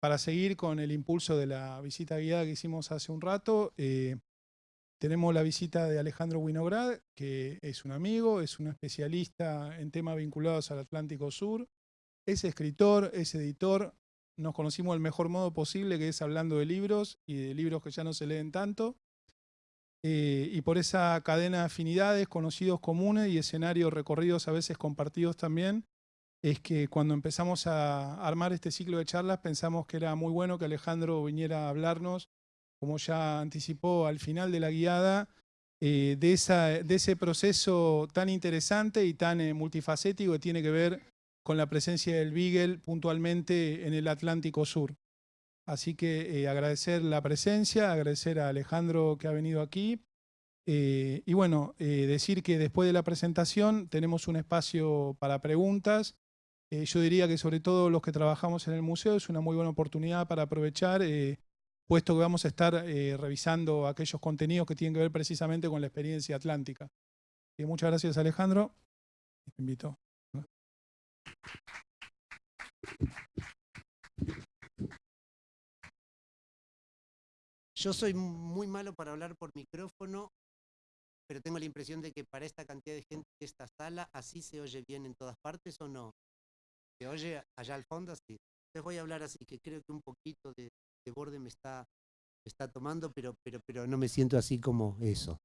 para seguir con el impulso de la visita guiada que hicimos hace un rato, eh, tenemos la visita de Alejandro Winograd, que es un amigo, es un especialista en temas vinculados al Atlántico Sur, es escritor, es editor, nos conocimos del mejor modo posible, que es hablando de libros y de libros que ya no se leen tanto. Eh, y por esa cadena de afinidades, conocidos comunes y escenarios recorridos a veces compartidos también, es que cuando empezamos a armar este ciclo de charlas pensamos que era muy bueno que Alejandro viniera a hablarnos, como ya anticipó al final de la guiada, eh, de, esa, de, ese proceso tan interesante y tan eh, multifacético que tiene que ver con la presencia del Beagle puntualmente en el Atlántico Sur. Así que eh, agradecer la presencia, agradecer a Alejandro que ha venido aquí. Y bueno, decir que después de la presentación tenemos un espacio para preguntas. Yo diría que sobre todo los que trabajamos en el museo es una muy buena oportunidad para aprovechar, puesto que vamos a estar revisando aquellos contenidos que tienen que ver precisamente con la experiencia atlántica. muchas gracias Alejandro. Te invito. Yo soy muy malo para hablar por micrófono, pero tengo la impresión de que para esta cantidad de gente de esta sala, ¿así se oye bien en todas partes o no? ¿Se oye allá al fondo? Sí. Les voy a hablar así, que creo que un poquito de, borde me está, está tomando, pero, pero, pero no me siento así como eso.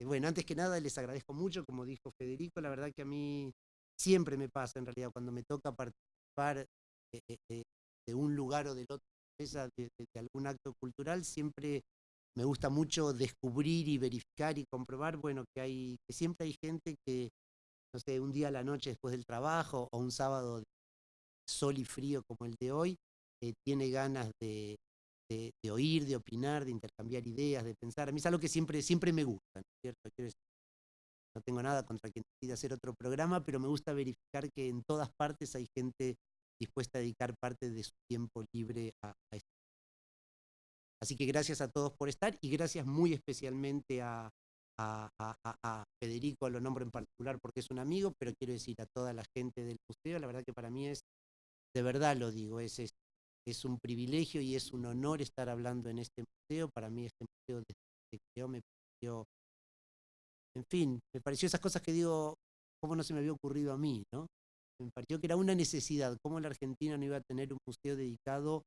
Eh, bueno, antes que nada les agradezco mucho, como dijo Federico, la verdad que a mí siempre me pasa en realidad cuando me toca participar de un lugar o del otro de, algún acto cultural, siempre me gusta mucho descubrir y verificar y comprobar, bueno, que hay, que siempre hay gente que, no sé, un día a la noche después del trabajo o un sábado de sol y frío como el de hoy, eh, tiene ganas de, oír, de opinar, de intercambiar ideas, de pensar. A mí es algo que siempre, siempre me gusta, cierto? no tengo nada contra quien decida hacer otro programa, pero me gusta verificar que en todas partes hay gente dispuesta a dedicar parte de su tiempo libre a, esto. Así que gracias a todos por estar y gracias muy especialmente a, Federico, lo nombro en particular porque es un amigo, pero quiero decir a toda la gente del museo, la verdad que para mí es, de verdad lo digo, es, es, es un privilegio y es un honor estar hablando en este museo. Para mí este museo desde que creó me pareció, en fin, me pareció esas cosas que digo, cómo no se me había ocurrido a mí, ¿no? me pareció que era una necesidad, cómo la Argentina no iba a tener un museo dedicado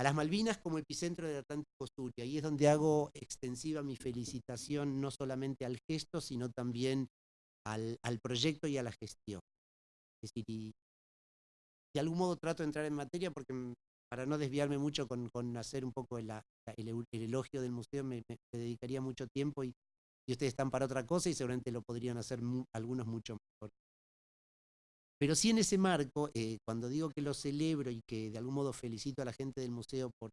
a las Malvinas como epicentro del Atlántico Sur, y ahí es donde hago extensiva mi felicitación no solamente al gesto, sino también al, proyecto y a la gestión. Es decir, de algún modo trato de entrar en materia porque para no desviarme mucho con, hacer un poco el, elogio del museo me, dedicaría mucho tiempo y, ustedes están para otra cosa y seguramente lo podrían hacer algunos mucho mejor. Pero sí en ese marco, eh, cuando digo que lo celebro y que de algún modo felicito a la gente del museo por,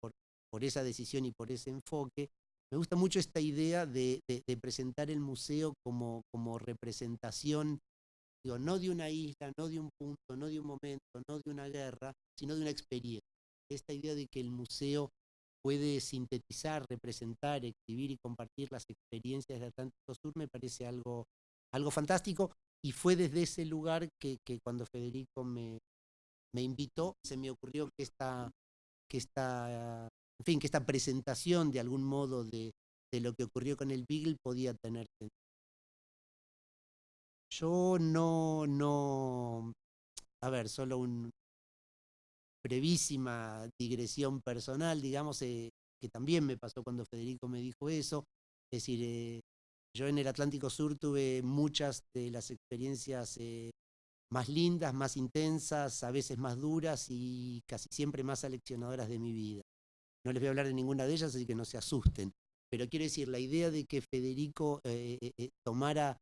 por, esa decisión y por ese enfoque, me gusta mucho esta idea de, presentar el museo como, como representación, digo, no de una isla, no de un punto, no de un momento, no de una guerra, sino de una experiencia. Esta idea de que el museo puede sintetizar, representar, exhibir y compartir las experiencias de Atlántico Sur me parece algo, algo fantástico y fue desde ese lugar que, cuando Federico me, invitó, se me ocurrió que esta, que esta, en fin, que esta presentación de algún modo de, lo que ocurrió con el Beagle podía tener Yo no, no, a ver, solo una brevísima digresión personal, digamos, eh, que también me pasó cuando Federico me dijo eso, es decir, eh, yo en el Atlántico Sur tuve muchas de las experiencias eh, más lindas, más intensas, a veces más duras y casi siempre más aleccionadoras de mi vida. No les voy a hablar de ninguna de ellas, así que no se asusten. Pero quiero decir, la idea de que Federico eh, eh, tomara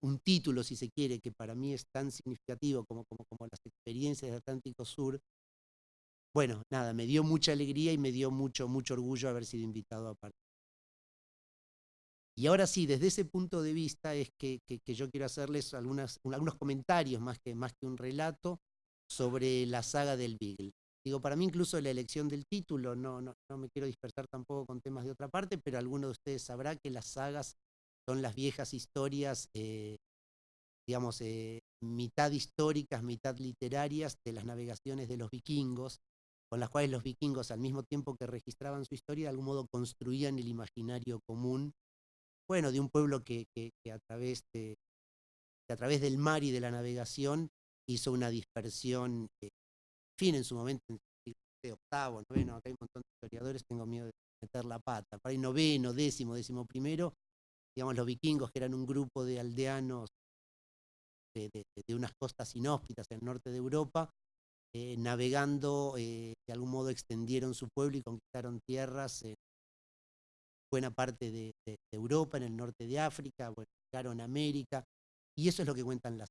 un título, si se quiere, que para mí es tan significativo como, como, como las experiencias del Atlántico Sur, bueno, nada, me dio mucha alegría y me dio mucho, mucho orgullo haber sido invitado a participar. Y ahora sí, desde ese punto de vista es que, yo quiero hacerles algunos comentarios más que, más que un relato sobre la saga del Beagle. Digo, para mí incluso la elección del título, no, no, no me quiero dispersar tampoco con temas de otra parte, pero alguno de ustedes sabrá que las sagas son las viejas historias eh, digamos, eh, mitad históricas, mitad literarias de las navegaciones de los vikingos, con las cuales los vikingos, al mismo tiempo que registraban su historia, de algún modo construían el imaginario común, bueno, de un pueblo que, a, través de, a través del mar y de la navegación hizo una dispersión, eh, fin, en su momento, en el siglo octavo, noveno, acá hay un montón de historiadores, tengo miedo de meter la pata, para el noveno, décimo, décimo primero, digamos, los vikingos, que eran un grupo de aldeanos de, unas costas inhóspitas en el norte de Europa, eh, navegando, eh, de algún modo extendieron su pueblo y conquistaron tierras en buena parte de, Europa, en el norte de África, bueno, llegaron a América, y eso es lo que cuentan las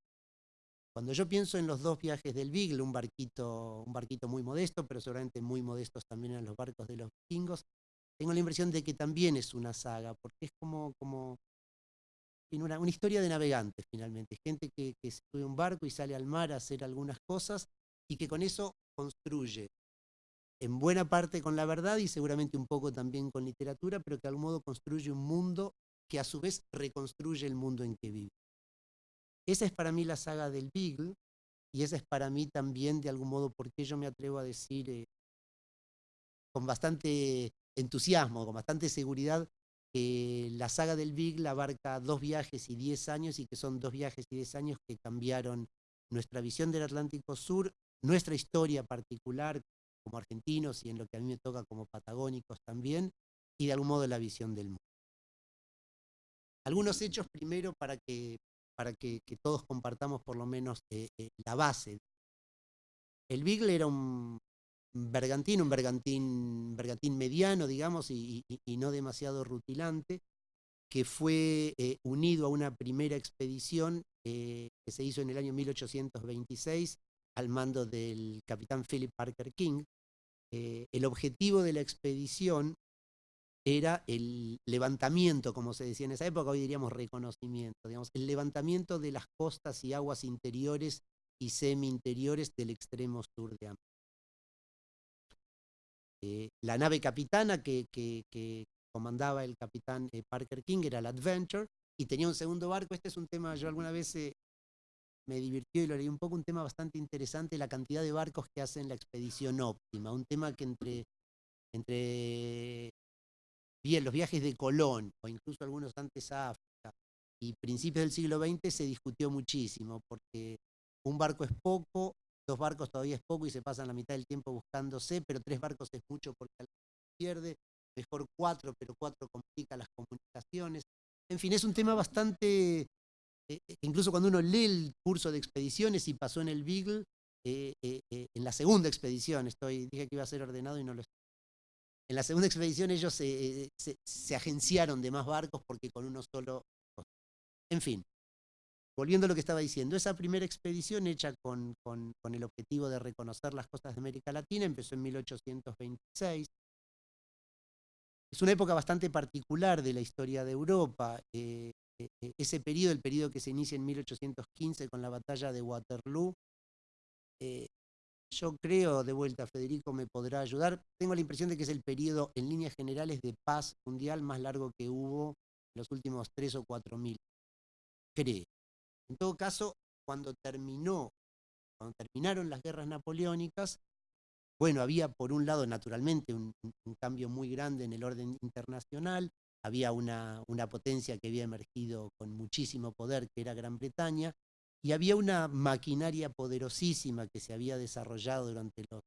cuando yo pienso en los dos viajes del Beagle, un barquito, un barquito muy modesto, pero seguramente muy modestos también en los barcos de los vikingos, tengo la impresión de que también es una saga, porque es como, como una, una historia de navegantes finalmente, gente que, que sube un barco y sale al mar a hacer algunas cosas y que con eso construye, en buena parte con la verdad y seguramente un poco también con literatura, pero que de algún modo construye un mundo que a su vez reconstruye el mundo en que vive. Esa es para mí la saga del Beagle y esa es para mí también de algún modo porque yo me atrevo a decir eh, con bastante entusiasmo, con bastante seguridad, que la saga del Beagle abarca dos viajes y diez años y que son dos viajes y diez años que cambiaron nuestra visión del Atlántico Sur, nuestra historia particular como argentinos y en lo que a mí me toca como patagónicos también, y de algún modo la visión del mundo. Algunos hechos primero para que, para que, todos compartamos por lo menos eh, eh, la base. El Beagle era un bergantín, un bergantín, bergantín mediano, digamos, y, no demasiado rutilante, que fue eh, unido a una primera expedición que se hizo en el año 1826 al mando del capitán Philip Parker King. El objetivo de la expedición era el levantamiento, como se decía en esa época, hoy diríamos reconocimiento, digamos, el levantamiento de las costas y aguas interiores y semi-interiores del extremo sur de América. Eh, la nave capitana que, comandaba el capitán eh, Parker King era la Adventure y tenía un segundo barco. Este es un tema, yo alguna vez eh, me divirtió y lo leí un poco, un tema bastante interesante, la cantidad de barcos que hacen la expedición óptima, un tema que entre, entre bien, los viajes de Colón, o incluso algunos antes a África, y principios del siglo XX se discutió muchísimo, porque un barco es poco, dos barcos todavía es poco y se pasan la mitad del tiempo buscándose, pero tres barcos es mucho porque se pierde, mejor cuatro, pero cuatro complica las comunicaciones. En fin, es un tema bastante, eh, eh, incluso cuando uno lee el curso de expediciones y pasó en el Beagle, eh, en la segunda expedición, estoy, dije que iba a ser ordenado y no lo estoy en la segunda expedición ellos se, agenciaron de más barcos porque con uno solo... En fin, volviendo a lo que estaba diciendo, esa primera expedición hecha con, el objetivo de reconocer las costas de América Latina empezó en 1826. Es una época bastante particular de la historia de Europa. Ese periodo, el periodo que se inicia en 1815 con la batalla de Waterloo, eh, yo creo, de vuelta, Federico me podrá ayudar, tengo la impresión de que es el periodo en líneas generales de paz mundial más largo que hubo en los últimos tres o cuatro mil. Creo. En todo caso, cuando terminó, cuando terminaron las guerras napoleónicas, bueno, había por un lado naturalmente un, cambio muy grande en el orden internacional, había una, una potencia que había emergido con muchísimo poder, que era Gran Bretaña, y había una maquinaria poderosísima que se había desarrollado durante los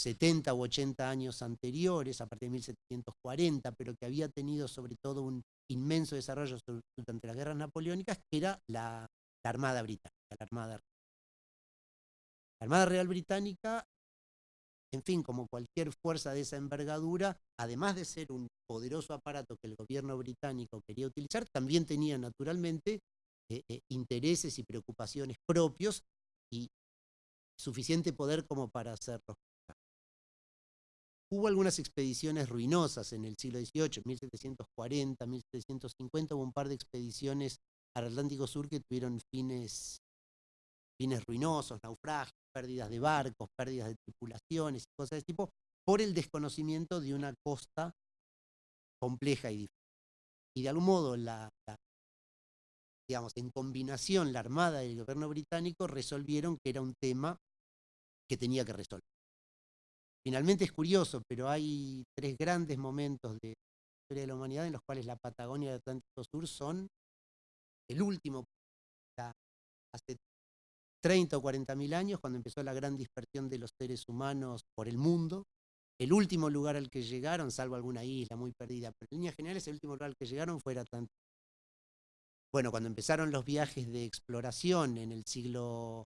70 u 80 años anteriores, a partir de 1740, pero que había tenido sobre todo un inmenso desarrollo durante las guerras napoleónicas, que era la, Armada Británica, la Armada, la Armada Real Británica, en fin, como cualquier fuerza de esa envergadura, además de ser un poderoso aparato que el gobierno británico quería utilizar, también tenía naturalmente eh, eh, intereses y preocupaciones propios y suficiente poder como para hacerlo. Hubo algunas expediciones ruinosas en el siglo XVIII, 1740, 1750, hubo un par de expediciones al Atlántico Sur que tuvieron fines, fines ruinosos, naufragios, pérdidas de barcos, pérdidas de tripulaciones y cosas de ese tipo, por el desconocimiento de una costa compleja y difícil. Y de algún modo la, digamos, en combinación la Armada y el gobierno británico resolvieron que era un tema que tenía que resolver. Finalmente es curioso, pero hay tres grandes momentos de la historia de la humanidad en los cuales la Patagonia y el Atlántico Sur son el último, 30 o 40 mil años, cuando empezó la gran dispersión de los seres humanos por el mundo, el último lugar al que llegaron, salvo alguna isla muy perdida, pero en líneas generales el último lugar al que llegaron fue el Atlántico. Bueno, cuando empezaron los viajes de exploración en el siglo,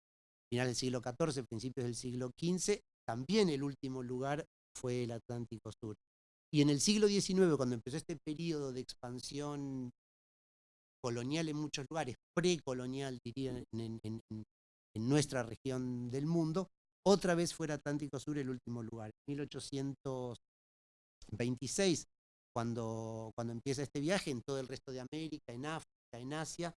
final del siglo XIV, principios del siglo XV, también el último lugar fue el Atlántico Sur. Y en el siglo XIX, cuando empezó este periodo de expansión colonial en muchos lugares, precolonial diría en, en, nuestra región del mundo, otra vez fue el Atlántico Sur el último lugar. En 1826, cuando, cuando empieza este viaje, en todo el resto de América, en África, en Asia,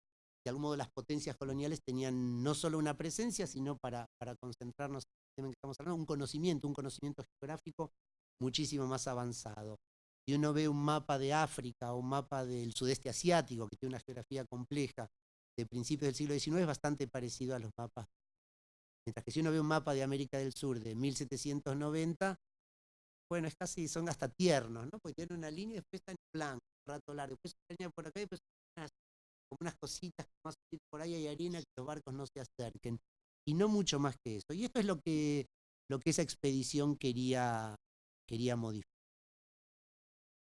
de algún modo las potencias coloniales tenían no solo una presencia, sino para, para concentrarnos en el que estamos hablando, un conocimiento, un conocimiento geográfico muchísimo más avanzado. Si uno ve un mapa de África o un mapa del sudeste asiático, que tiene una geografía compleja, de principios del siglo XIX, es bastante parecido a los mapas Mientras que si uno ve un mapa de América del Sur de 1790, bueno, es casi, son hasta tiernos, ¿no? Porque tienen una línea y después está en blanco, un rato largo, después una línea por acá y después unas, como unas cositas que más por ahí hay arena que los barcos no se acerquen. Y no mucho más que eso. Y esto es lo que, lo que esa expedición quería, quería modificar.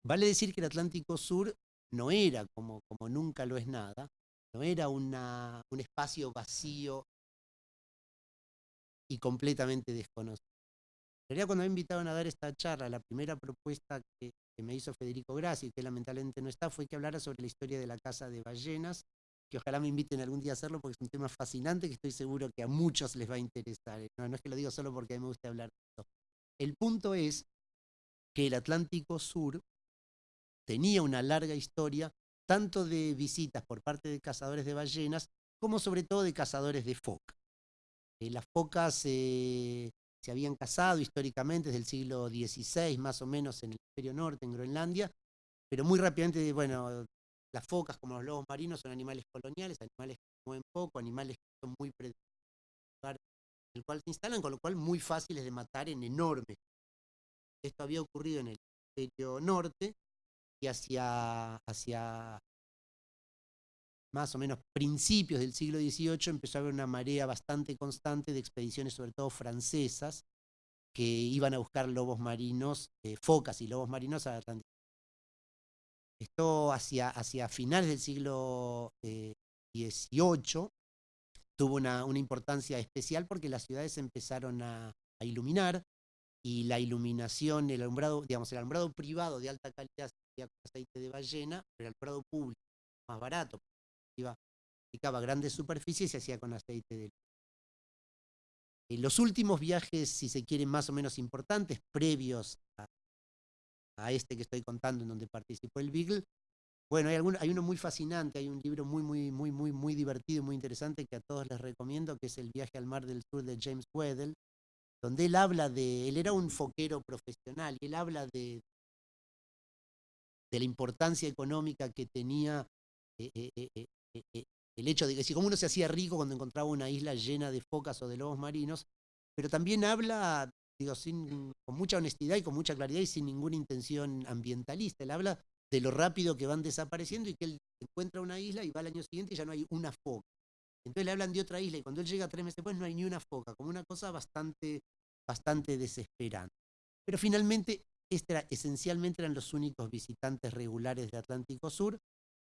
Vale decir que el Atlántico Sur no era, como, como nunca lo es nada, no era un espacio vacío y completamente desconocido. En realidad cuando me invitaron a dar esta charla, la primera propuesta que, me hizo Federico Grassi, que lamentablemente no está, fue que hablara sobre la historia de la casa de ballenas, que ojalá me inviten algún día a hacerlo porque es un tema fascinante que estoy seguro que a muchos les va a interesar. No, no es que lo digo solo porque a mí me gusta hablar de esto. El punto es que el Atlántico Sur tenía una larga historia tanto de visitas por parte de cazadores de ballenas como sobre todo de cazadores de foca. Eh, las focas eh, se habían cazado históricamente desde el siglo XVI, más o menos en el hemisferio norte, en Groenlandia, pero muy rápidamente, bueno, las focas como los lobos marinos son animales coloniales, animales que mueven poco, animales que son muy predecibles en el cual se instalan, con lo cual muy fáciles de matar en enormes. Esto había ocurrido en el hemisferio norte y hacia, hacia más o menos principios del siglo XVIII empezó a haber una marea bastante constante de expediciones, sobre todo francesas, que iban a buscar lobos marinos, eh, focas y lobos marinos al Atlántico. Esto hacia, hacia finales del siglo XVIII eh, tuvo una, importancia especial porque las ciudades empezaron a, iluminar y la iluminación, el alumbrado, digamos, el alumbrado privado de alta calidad con aceite de ballena, pero el alumbrado público más barato, aplicaba grandes superficies y se hacía con aceite de en los últimos viajes, si se quieren, más o menos importantes, previos a, este que estoy contando en donde participó el Beagle, bueno, hay, hay uno muy fascinante, hay un libro muy, muy, muy, muy, muy divertido, muy interesante que a todos les recomiendo, que es El viaje al mar del sur de James Weddell, donde él habla de, él era un foquero profesional, y él habla de, de la importancia económica que tenía eh, eh, eh, el hecho de que si como uno se hacía rico cuando encontraba una isla llena de focas o de lobos marinos, pero también habla, digo, sin, con mucha honestidad y con mucha claridad y sin ninguna intención ambientalista. Él habla de lo rápido que van desapareciendo y que él encuentra una isla y va al año siguiente y ya no hay una foca. Entonces le hablan de otra isla y cuando él llega tres meses después no hay ni una foca, como una cosa bastante, bastante desesperante. Pero finalmente, este esencialmente eran los únicos visitantes regulares de Atlántico Sur,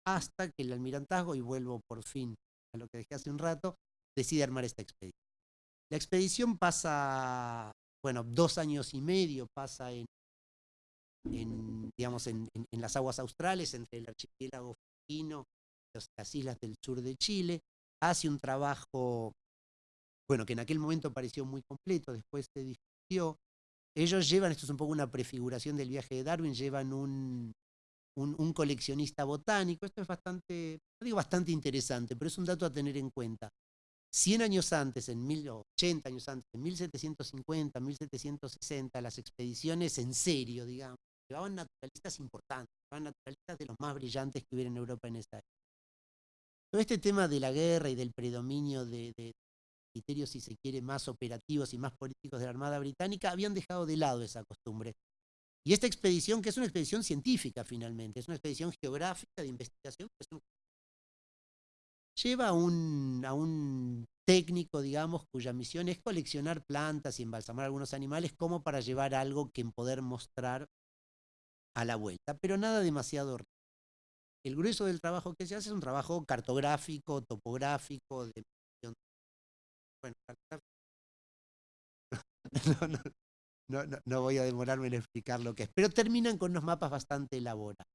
hasta que el almirantazgo, y vuelvo por fin a lo que dejé hace un rato, decide armar esta expedición. La expedición pasa, bueno, dos años y medio, pasa en, digamos, en, las aguas australes, entre el archipiélago filipino y las islas del sur de Chile, hace un trabajo, bueno, que en aquel momento pareció muy completo, después se discutió. Ellos llevan, esto es un poco una prefiguración del viaje de Darwin, llevan un, un, coleccionista botánico. Esto es bastante, digo bastante interesante, pero es un dato a tener en cuenta. 100 años antes, en 80 años antes, en 1750, 1760, las expediciones en serio, digamos, llevaban naturalistas importantes, llevaban naturalistas de los más brillantes que hubiera en Europa en esa época. Todo este tema de la guerra y del predominio de, de criterios, si se quiere, más operativos y más políticos de la Armada Británica, habían dejado de lado esa costumbre. Y esta expedición, que es una expedición científica finalmente, es una expedición geográfica de investigación, lleva a un, a un técnico, digamos, cuya misión es coleccionar plantas y embalsamar algunos animales como para llevar algo que poder mostrar a la vuelta, pero nada demasiado el grueso del trabajo que se hace es un trabajo cartográfico, topográfico, de bueno, no, no, no, voy a demorarme en explicar lo que es, pero terminan con unos mapas bastante elaborados.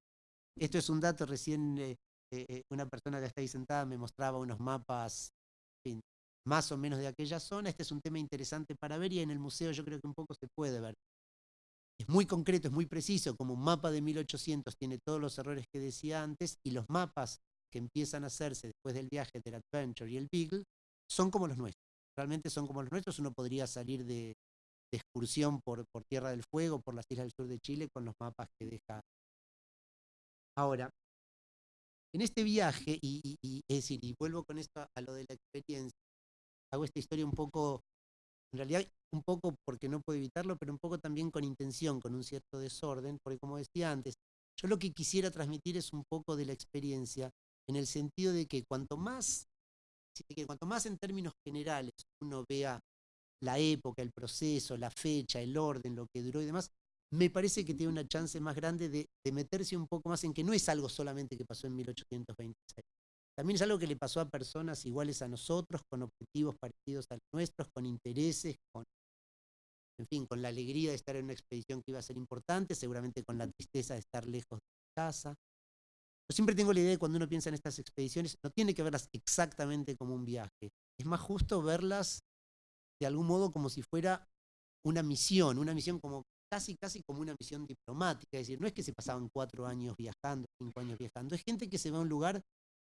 Esto es un dato, recién eh, eh, eh, una persona que está ahí sentada me mostraba unos mapas más o menos de aquella zona. Este es un tema interesante para ver y en el museo yo creo que un poco se puede ver. Es muy concreto, es muy preciso, como un mapa de 1800 tiene todos los errores que decía antes y los mapas que empiezan a hacerse después del viaje del Adventure y el Beagle son como los nuestros. Realmente son como los nuestros. Uno podría salir de, excursión por, por Tierra del Fuego, por las islas del sur de Chile, con los mapas que deja. Ahora, en este viaje, y, es decir, y vuelvo con esto a lo de la experiencia, hago esta historia un poco, en realidad un poco porque no puedo evitarlo, pero un poco también con intención, con un cierto desorden, porque como decía antes, yo lo que quisiera transmitir es un poco de la experiencia, en el sentido de que cuanto más, que cuanto más en términos generales uno vea la época, el proceso, la fecha, el orden, lo que duró y demás, me parece que tiene una chance más grande de, de meterse un poco más en que no es algo solamente que pasó en 1826. También es algo que le pasó a personas iguales a nosotros, con objetivos parecidos a los nuestros, con intereses, con, en fin, con la alegría de estar en una expedición que iba a ser importante, seguramente con la tristeza de estar lejos de casa. Yo siempre tengo la idea de cuando uno piensa en estas expediciones, no tiene que verlas exactamente como un viaje. Es más justo verlas de algún modo como si fuera una misión, una misión como casi, casi como una misión diplomática. Es decir, no es que se pasaban cuatro años viajando, cinco años viajando, es gente que se va a un lugar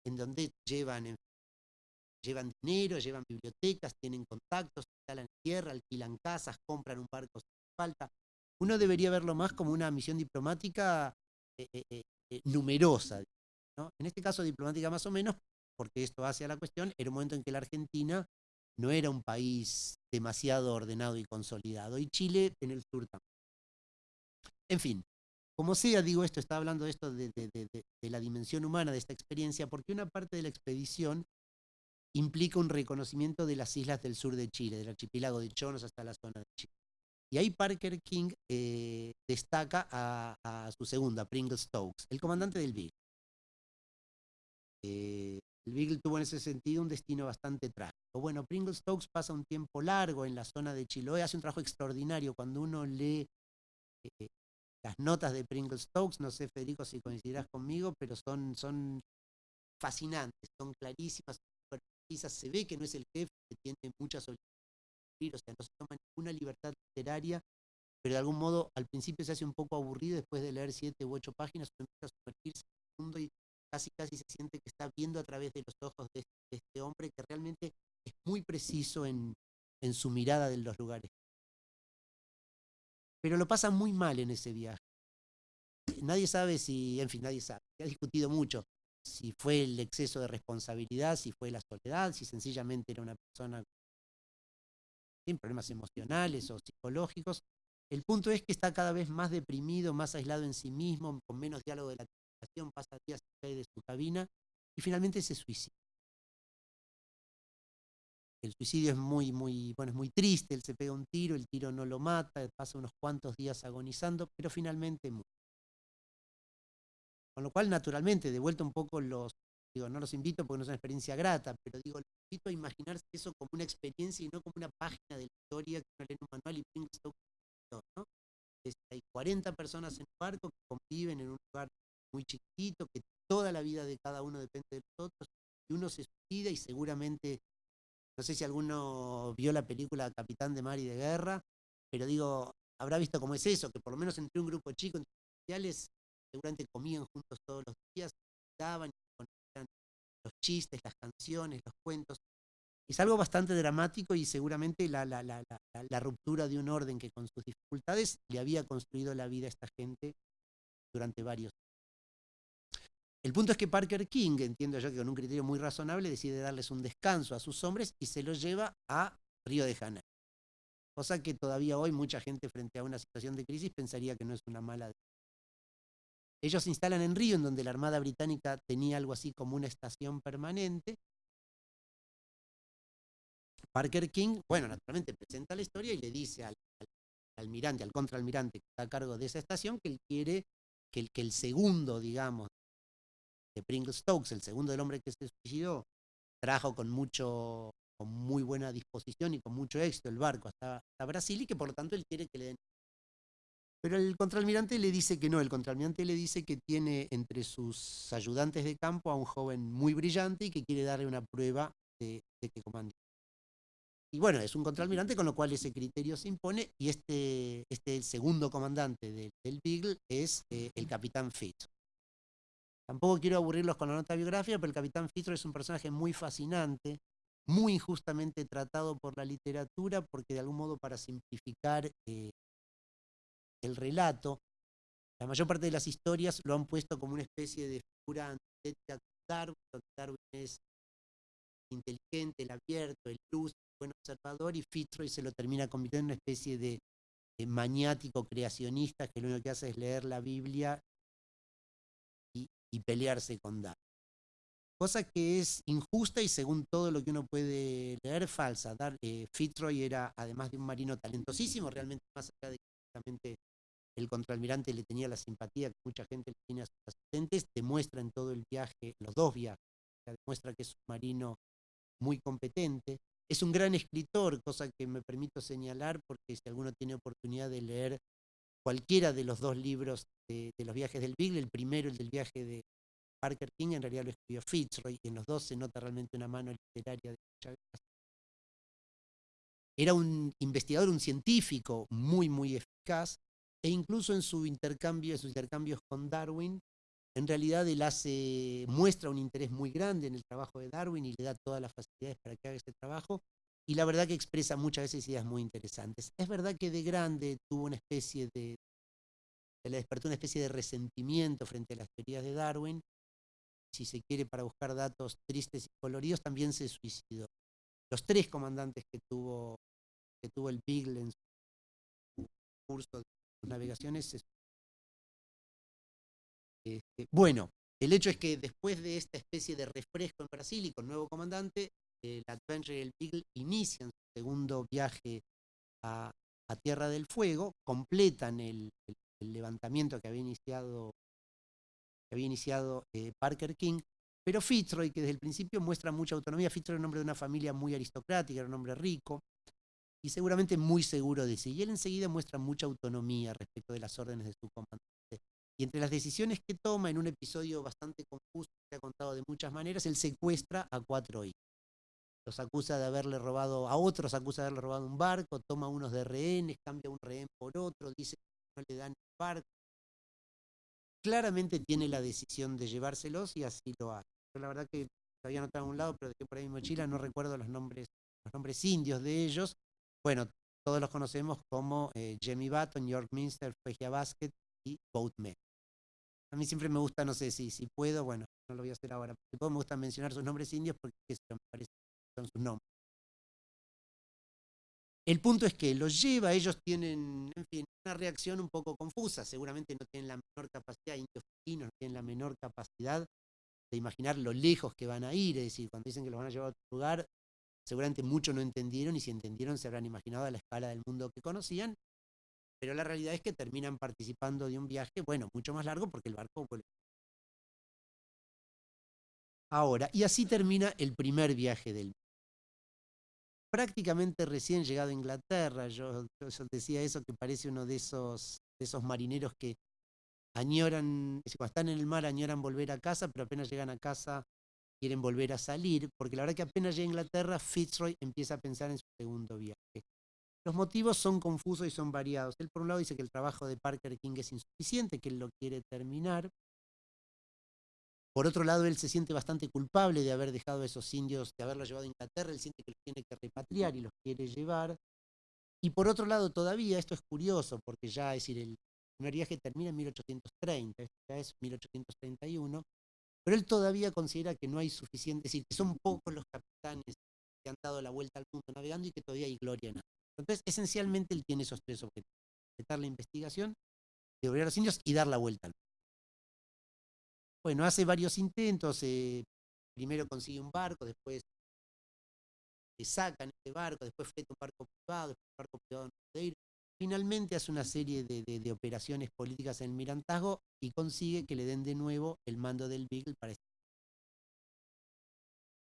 en donde llevan, llevan dinero, llevan bibliotecas, tienen contactos, instalan tierra, alquilan casas, compran un barco sin falta. Uno debería verlo más como una misión diplomática eh, eh, eh, numerosa. En este caso diplomática más o menos, porque esto hace a la cuestión, era un momento en que la Argentina no era un país demasiado ordenado y consolidado, y Chile en el sur también. En fin, como sea, digo esto, está hablando de esto de, la dimensión humana de esta experiencia, porque una parte de la expedición implica un reconocimiento de las islas del sur de Chile, del archipiélago de Chonos hasta la zona de Chile. Y ahí Parker King eh, destaca a, su segunda, Pringle Stokes, el comandante del Beagle. Eh, el Beagle tuvo en ese sentido un destino bastante trágico. Bueno, Pringle Stokes pasa un tiempo largo en la zona de Chiloé, hace un trabajo extraordinario cuando uno lee eh, las notas de Pringle Stokes, no sé Federico si coincidirás conmigo, pero son, son fascinantes, son clarísimas, se ve que no es el jefe que tiene muchas obligaciones, o sea, no se toma ninguna libertad literaria, pero de algún modo al principio se hace un poco aburrido después de leer siete u ocho páginas, empieza a sumergirse en el mundo y casi casi se siente que está viendo a través de los ojos de, este hombre que realmente es muy preciso en, en su mirada de los lugares pero lo pasa muy mal en ese viaje. Nadie sabe si, en fin, nadie sabe, se ha discutido mucho si fue el exceso de responsabilidad, si fue la soledad, si sencillamente era una persona sin problemas emocionales o psicológicos. El punto es que está cada vez más deprimido, más aislado en sí mismo, con menos diálogo de la comunicación, pasa días de su cabina y finalmente se suicida el suicidio es muy, muy, bueno, es muy triste, él se pega un tiro, el tiro no lo mata, pasa unos cuantos días agonizando, pero finalmente muere. Con lo cual, naturalmente, de vuelta un poco los, digo, no los invito porque no es una experiencia grata, pero digo, los invito a imaginarse eso como una experiencia y no como una página de la historia que uno lee en un manual y piensa, ¿no? hay 40 personas en un barco que conviven en un lugar muy chiquito, que toda la vida de cada uno depende de los otros, y uno se suicida y seguramente no sé si alguno vio la película Capitán de Mar y de Guerra, pero digo, habrá visto cómo es eso, que por lo menos entre un grupo chico, entre oficiales, seguramente comían juntos todos los días, daban los chistes, las canciones, los cuentos. Es algo bastante dramático y seguramente la, ruptura de un orden que con sus dificultades le había construido la vida a esta gente durante varios años. El punto es que Parker King, entiendo yo que con un criterio muy razonable, decide darles un descanso a sus hombres y se los lleva a Río de Janeiro. Cosa que todavía hoy mucha gente frente a una situación de crisis pensaría que no es una mala ellos se instalan en Río, en donde la Armada Británica tenía algo así como una estación permanente. Parker King, bueno, naturalmente presenta la historia y le dice al, almirante, al contraalmirante que está a cargo de esa estación, que él quiere que el, segundo, digamos, de Pringle Stokes, el segundo del hombre que se suicidó, trajo con mucho con muy buena disposición y con mucho éxito el barco hasta, hasta Brasil y que por lo tanto él quiere que le den pero el contraalmirante le dice que no, el contraalmirante le dice que tiene entre sus ayudantes de campo a un joven muy brillante y que quiere darle una prueba de, que comande. Y bueno, es un contraalmirante con lo cual ese criterio se impone y este, este segundo comandante del Beagle es eh, el capitán Fitz. Tampoco quiero aburrirlos con la nota biográfica, pero el capitán Fitz es un personaje muy fascinante, muy injustamente tratado por la literatura, porque de algún modo para simplificar eh, el relato, la mayor parte de las historias lo han puesto como una especie de figura antitética de Darwin, Darwin es inteligente, el abierto, el luz, el buen observador, y Fitzroy se lo termina convirtiendo en una especie de, maniático creacionista que lo único que hace es leer la Biblia y, pelearse con Darwin. Cosa que es injusta y según todo lo que uno puede leer, falsa. Dar, eh, Fitzroy era, además de un marino talentosísimo, realmente más allá de el contraalmirante le tenía la simpatía que mucha gente le tiene a sus asistentes, demuestra en todo el viaje, los dos viajes, demuestra que es un marino muy competente. Es un gran escritor, cosa que me permito señalar porque si alguno tiene oportunidad de leer cualquiera de los dos libros de, los viajes del Beagle, el primero, el del viaje de Parker King, en realidad lo escribió Fitzroy, y en los dos se nota realmente una mano literaria de mucha Era un investigador, un científico muy, muy eficaz, e incluso en su intercambio, en sus intercambios con Darwin, en realidad él hace, muestra un interés muy grande en el trabajo de Darwin y le da todas las facilidades para que haga ese trabajo, y la verdad que expresa muchas veces ideas muy interesantes. Es verdad que de grande tuvo una especie de, le despertó una especie de resentimiento frente a las teorías de Darwin, si se quiere para buscar datos tristes y coloridos, también se suicidó. Los tres comandantes que tuvo, que tuvo el Beagle en su curso de navegaciones. Este, bueno, el hecho es que después de esta especie de refresco en Brasil y con nuevo comandante, el Adventure y el Beagle inician su segundo viaje a, Tierra del Fuego, completan el, levantamiento que había iniciado, que había iniciado eh, Parker King, pero Fitzroy, que desde el principio muestra mucha autonomía, Fitzroy era un hombre de una familia muy aristocrática, era un hombre rico, y seguramente muy seguro de sí. Y él enseguida muestra mucha autonomía respecto de las órdenes de su comandante. Y entre las decisiones que toma en un episodio bastante confuso, que ha contado de muchas maneras, él secuestra a cuatro hijos. Los acusa de haberle robado, a otros acusa de haberle robado un barco, toma unos de rehenes, cambia un rehén por otro, dice que no le dan el barco. Claramente tiene la decisión de llevárselos y así lo hace. Yo la verdad que había anotado a un lado, pero dejé por ahí mi mochila, no recuerdo los nombres, los nombres indios de ellos, bueno, todos los conocemos como eh, Jamie Button, York Minster, Fegia Basket y Boatman. A mí siempre me gusta, no sé si, si puedo, bueno, no lo voy a hacer ahora, pero me gusta mencionar sus nombres indios porque me parece son sus nombres. El punto es que los lleva, ellos tienen, en fin, una reacción un poco confusa, seguramente no tienen la menor capacidad, indios filipinos no tienen la menor capacidad de imaginar lo lejos que van a ir, es decir, cuando dicen que los van a llevar a otro lugar, Seguramente muchos no entendieron y si entendieron se habrán imaginado a la escala del mundo que conocían, pero la realidad es que terminan participando de un viaje, bueno, mucho más largo porque el barco vuelve. Ahora, y así termina el primer viaje del prácticamente recién llegado a Inglaterra, yo, decía eso que parece uno de esos, de esos marineros que añoran, cuando están en el mar añoran volver a casa, pero apenas llegan a casa quieren volver a salir, porque la verdad que apenas llega a Inglaterra, Fitzroy empieza a pensar en su segundo viaje. Los motivos son confusos y son variados. Él por un lado dice que el trabajo de Parker King es insuficiente, que él lo quiere terminar. Por otro lado, él se siente bastante culpable de haber dejado a esos indios, de haberlos llevado a Inglaterra, él siente que los tiene que repatriar y los quiere llevar. Y por otro lado, todavía, esto es curioso, porque ya, es decir, el primer viaje termina en 1830, esto ya es 1831, pero él todavía considera que no hay suficiente, es decir, que son pocos los capitanes que han dado la vuelta al mundo navegando y que todavía hay gloria en eso. Entonces, esencialmente él tiene esos tres objetivos, completar la investigación, devolver a los indios y dar la vuelta al mundo. Bueno, hace varios intentos, eh, primero consigue un barco, después le sacan ese barco, después fleta un barco privado, después un barco privado en Madeira. Finalmente hace una serie de, operaciones políticas en el Mirantazgo y consigue que le den de nuevo el mando del Beagle para este.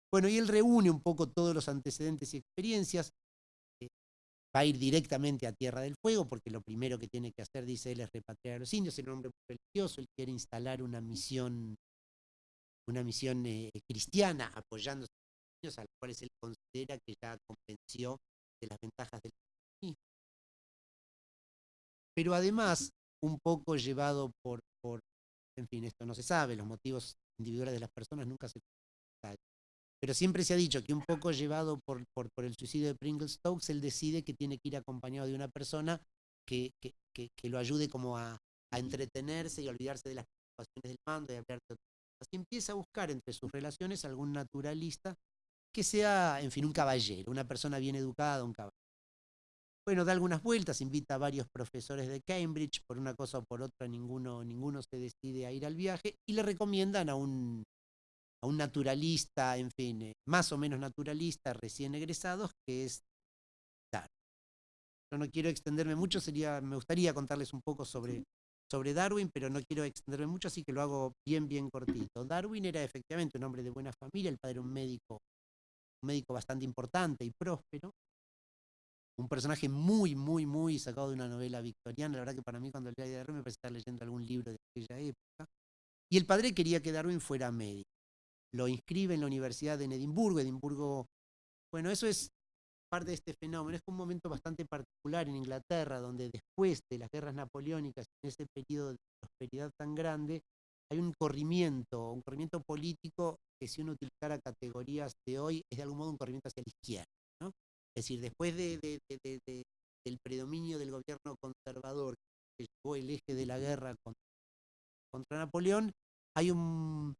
Bueno, y él reúne un poco todos los antecedentes y experiencias. Eh, va a ir directamente a Tierra del Fuego, porque lo primero que tiene que hacer, dice él, es repatriar a los indios. Es un hombre muy religioso, él quiere instalar una misión, una misión eh, cristiana, apoyándose a los indios, a los cuales él considera que ya convenció de las ventajas del. Pero además, un poco llevado por, en fin, esto no se sabe, los motivos individuales de las personas nunca se saben. Pero siempre se ha dicho que un poco llevado por, por, el suicidio de Pringle Stokes, él decide que tiene que ir acompañado de una persona que, que, que, que lo ayude como a, a, entretenerse y olvidarse de las preocupaciones del mando y hablar de otras cosas. Y empieza a buscar entre sus relaciones algún naturalista que sea, en fin, un caballero, una persona bien educada, un caballero. Bueno, da algunas vueltas, invita a varios profesores de Cambridge, por una cosa o por otra ninguno, ninguno se decide a ir al viaje y le recomiendan a un, a un naturalista, en fin, eh, más o menos naturalista, recién egresados, que es Darwin. Yo no quiero extenderme mucho, sería, me gustaría contarles un poco sobre, sobre Darwin, pero no quiero extenderme mucho, así que lo hago bien, bien cortito. Darwin era efectivamente un hombre de buena familia, el padre era un médico, un médico bastante importante y próspero, un personaje muy, muy, muy sacado de una novela victoriana. La verdad que para mí cuando leía Darwin me estar leyendo algún libro de aquella época. Y el padre quería que Darwin fuera médico lo inscribe en la Universidad de Edimburgo. Edimburgo, bueno, eso es parte de este fenómeno. Es un momento bastante particular en Inglaterra, donde después de las guerras napoleónicas, en ese periodo de prosperidad tan grande, hay un corrimiento, un corrimiento político que si uno utilizara categorías de hoy, es de algún modo un corrimiento hacia la izquierda. Es decir, después de, de, de, del predominio del gobierno conservador que llevó el eje de la guerra contra, contra Napoleón, hay un,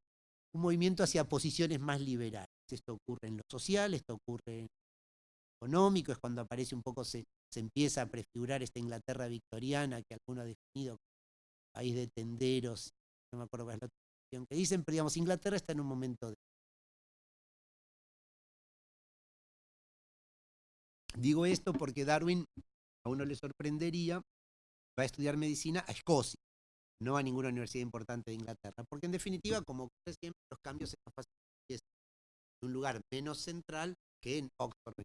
un movimiento hacia posiciones más liberales. Esto ocurre en lo social, esto ocurre en lo económico, es cuando aparece un poco, se, se empieza a prefigurar esta Inglaterra victoriana que alguno ha definido como país de tenderos, no me acuerdo cuál es la definición que dicen, pero digamos, Inglaterra está en un momento de... Digo esto porque Darwin, a uno le sorprendería, va a estudiar medicina a Escocia no a ninguna universidad importante de Inglaterra, porque en definitiva, como ocurre siempre, los cambios se más fáciles en un lugar menos central que en Oxford.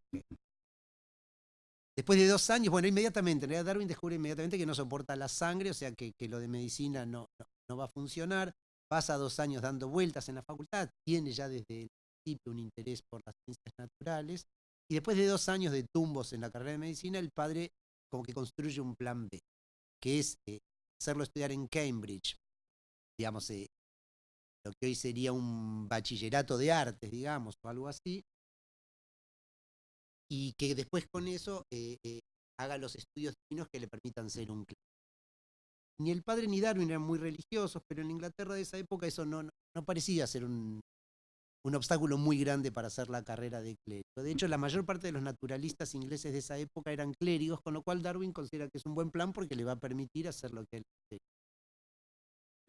Después de dos años, bueno, inmediatamente, en realidad Darwin descubre inmediatamente que no soporta la sangre, o sea que, que lo de medicina no, no, no, va a funcionar, pasa dos años dando vueltas en la facultad, tiene ya desde el principio un interés por las ciencias naturales, y después de dos años de tumbos en la carrera de medicina, el padre como que construye un plan B, que es eh, hacerlo estudiar en Cambridge, digamos, eh, lo que hoy sería un bachillerato de artes, digamos, o algo así, y que después con eso eh, haga los estudios divinos que le permitan ser un clérigo. Ni el padre ni Darwin eran muy religiosos, pero en Inglaterra de esa época eso no, no, no parecía ser un, un obstáculo muy grande para hacer la carrera de clérigo. De hecho, la mayor parte de los naturalistas ingleses de esa época eran clérigos, con lo cual Darwin considera que es un buen plan porque le va a permitir hacer lo que él quiere.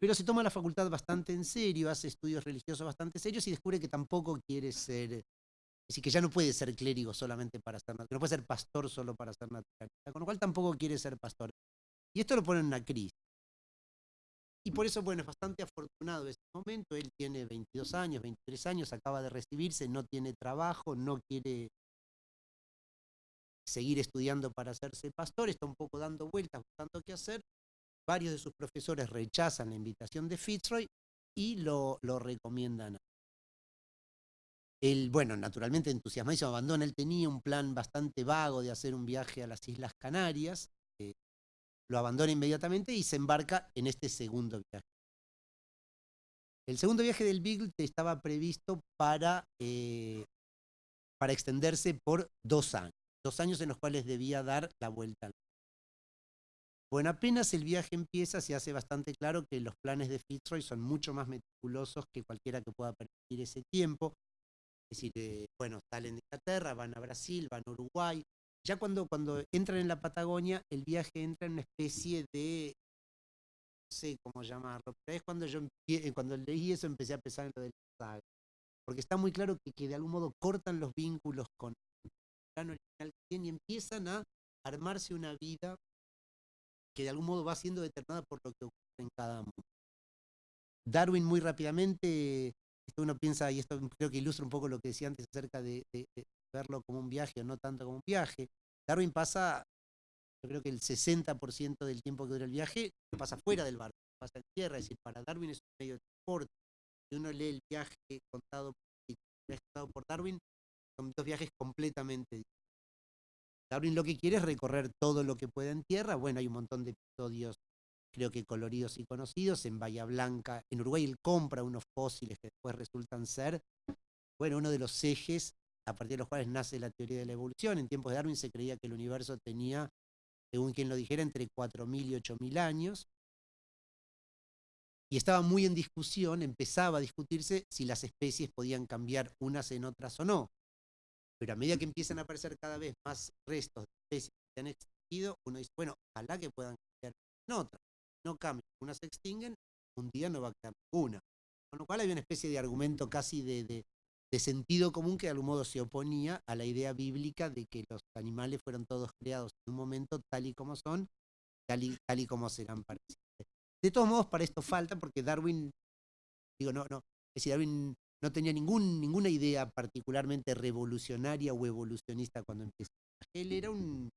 Pero se toma la facultad bastante en serio, hace estudios religiosos bastante serios y descubre que tampoco quiere ser, es decir, que ya no puede ser clérigo solamente para ser naturalista, no puede ser pastor solo para ser naturalista, con lo cual tampoco quiere ser pastor. Y esto lo pone en una crisis. Y por eso, bueno, es bastante afortunado ese momento. Él tiene 22 años, 23 años, acaba de recibirse, no tiene trabajo, no quiere seguir estudiando para hacerse pastor, está un poco dando vueltas, buscando qué hacer. Varios de sus profesores rechazan la invitación de Fitzroy y lo, lo recomiendan. Él, bueno, naturalmente entusiasmadísimo, abandona. Él tenía un plan bastante vago de hacer un viaje a las Islas Canarias, lo abandona inmediatamente y se embarca en este segundo viaje. El segundo viaje del Beagle estaba previsto para, eh, para extenderse por dos años, dos años en los cuales debía dar la vuelta al Bueno, apenas el viaje empieza, se hace bastante claro que los planes de Fitzroy son mucho más meticulosos que cualquiera que pueda permitir ese tiempo. Es decir, eh, bueno, salen de Inglaterra, van a Brasil, van a Uruguay. Ya cuando, cuando entran en la Patagonia, el viaje entra en una especie de, no sé cómo llamarlo, pero es cuando yo empie- cuando leí eso empecé a pensar en lo del saga. Porque está muy claro que, que de algún modo cortan los vínculos con el plan original que tienen y empiezan a armarse una vida que de algún modo va siendo determinada por lo que ocurre en cada mundo. Darwin muy rápidamente, esto uno piensa, y esto creo que ilustra un poco lo que decía antes acerca de verlo como un viaje o no tanto como un viaje. Darwin pasa, yo creo que el 60% del tiempo que dura el viaje pasa fuera del barco, pasa en tierra, es decir, para Darwin es un medio de transporte. Si uno lee el viaje contado, contado por Darwin, son dos viajes completamente distintos. Darwin lo que quiere es recorrer todo lo que pueda en tierra. Bueno, hay un montón de episodios, creo que coloridos y conocidos. En Bahía Blanca, en Uruguay, él compra unos fósiles que después resultan ser, bueno, uno de los ejes a partir de los cuales nace la teoría de la evolución. En tiempos de Darwin se creía que el universo tenía, según quien lo dijera, entre 4.000 y 8.000 años. Y estaba muy en discusión, empezaba a discutirse si las especies podían cambiar unas en otras o no pero a medida que empiezan a aparecer cada vez más restos de especies que se han extinguido, uno dice, bueno, ojalá que puedan cambiar en otras. No cambian, unas se extinguen, un día no va a quedar ninguna. Con lo cual hay una especie de argumento casi de, de- de sentido común que de algún modo se oponía a la idea bíblica de que los animales fueron todos creados en un momento tal y como son, tal y, tal y como serán para siempre. De todos modos, para esto falta, porque Darwin, digo, no, no, es decir, Darwin no tenía ningún, ninguna idea particularmente revolucionaria o evolucionista cuando empezó. Él era un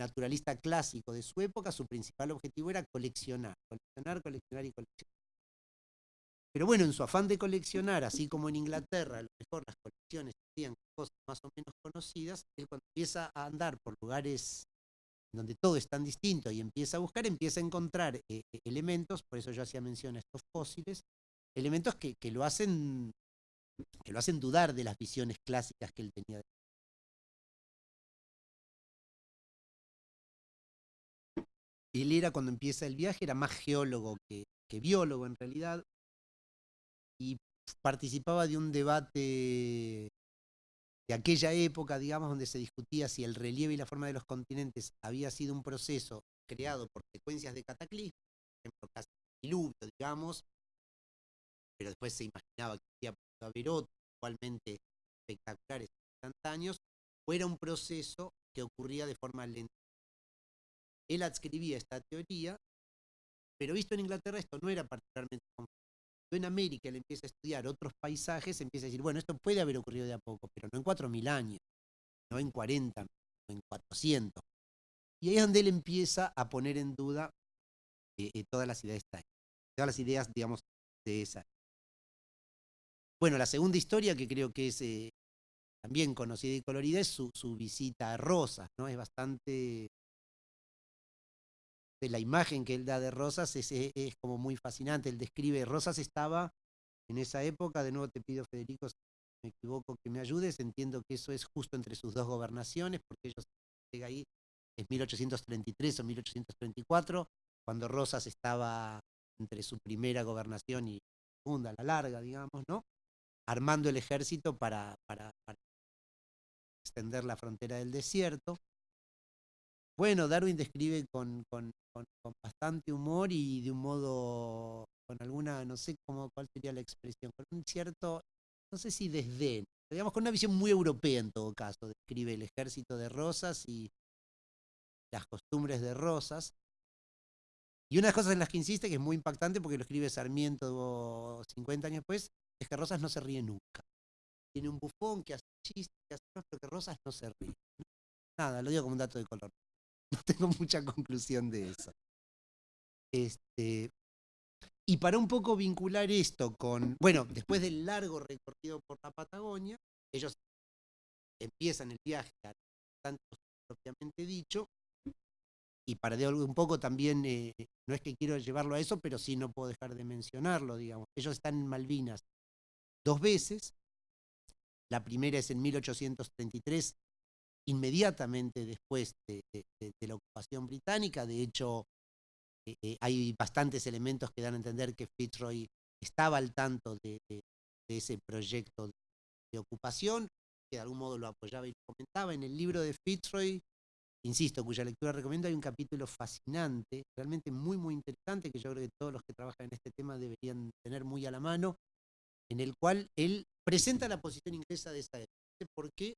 naturalista clásico de su época, su principal objetivo era coleccionar, coleccionar, coleccionar y coleccionar. Pero bueno, en su afán de coleccionar, así como en Inglaterra, a lo mejor las colecciones hacían cosas más o menos conocidas, él cuando empieza a andar por lugares donde todo es tan distinto y empieza a buscar, empieza a encontrar eh, eh, elementos, por eso yo hacía mención a estos fósiles, elementos que, lo hacen que lo hacen dudar de las visiones clásicas que él tenía. de- Él era, cuando empieza el viaje, era más geólogo que biólogo en realidad, y participaba de un debate de aquella época, digamos, donde se discutía si el relieve y la forma de los continentes había sido un proceso creado por secuencias de cataclismos, por ejemplo, casi diluvio, digamos, pero después se imaginaba que había podido haber otros igualmente espectaculares instantáneos, o era un proceso que ocurría de forma lenta. Él adscribía esta teoría, pero visto en Inglaterra esto no era particularmente. En América él empieza a estudiar otros paisajes, empieza a decir, bueno, esto puede haber ocurrido de a poco, pero no en 4.000 años, no en 40, no en 400. Y ahí es donde él empieza a poner en duda eh, eh, todas las ideas, todas las ideas, digamos, de esa. Bueno, la segunda historia que creo que es eh, también conocida y colorida es su, su visita a Rosas, ¿no? Es bastante... de la imagen que él da de Rosas es, como muy fascinante. Él describe, Rosas estaba en esa época, de nuevo te pido Federico, si me equivoco que me ayudes, entiendo que eso es justo entre sus dos gobernaciones, porque ellos llega ahí, es 1833 o 1834, cuando Rosas estaba entre su primera gobernación y segunda, la larga, digamos, ¿no? Armando el ejército para extender la frontera del desierto. Bueno, Darwin describe con, con- bastante humor y de un modo, con alguna, no sé cómo, cuál sería la expresión, con un cierto, no sé si desdén, digamos con una visión muy europea en todo caso, describe el ejército de Rosas y las costumbres de Rosas. Y una de las cosas en las que insiste, que es muy impactante porque lo escribe Sarmiento 50 años después, es que Rosas no se ríe nunca. Tiene un bufón que hace chistes, que hace pero que Rosas no se ríe. Nada, lo digo como un dato de color. No tengo mucha conclusión de eso. Este, y para un poco vincular esto con, bueno, después del largo recorrido por la Patagonia, ellos empiezan el viaje a tanto propiamente dicho, y para de un poco también, eh, no es que quiero llevarlo a eso, pero sí no puedo dejar de mencionarlo, digamos. Ellos están en Malvinas dos veces. La primera es en 1833, inmediatamente después de, la ocupación británica. De hecho, eh, eh, hay bastantes elementos que dan a entender que Fitzroy estaba al tanto de, ese proyecto de, ocupación, que de algún modo lo apoyaba y lo comentaba. En el libro de Fitzroy, insisto, cuya lectura recomiendo, hay un capítulo fascinante, realmente muy, muy interesante, que yo creo que todos los que trabajan en este tema deberían tener muy a la mano, en el cual él presenta la posición inglesa de esa época. Porque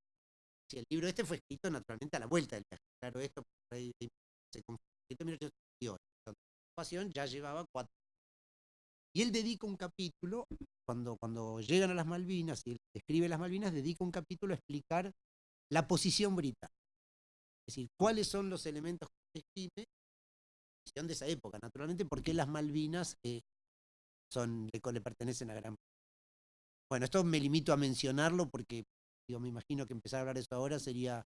si el libro este fue escrito naturalmente a la vuelta del viaje. Claro, esto se confirmó en La ocupación ya llevaba cuatro y él dedica un capítulo, cuando, cuando llegan a las Malvinas y él escribe las Malvinas, dedica un capítulo a explicar la posición británica. Es decir, cuáles son los elementos que describe de esa época, naturalmente, porque las Malvinas eh, son, le, pertenecen a Gran Bretaña. Bueno, esto me limito a mencionarlo porque me imagino que empezar a hablar eso ahora sería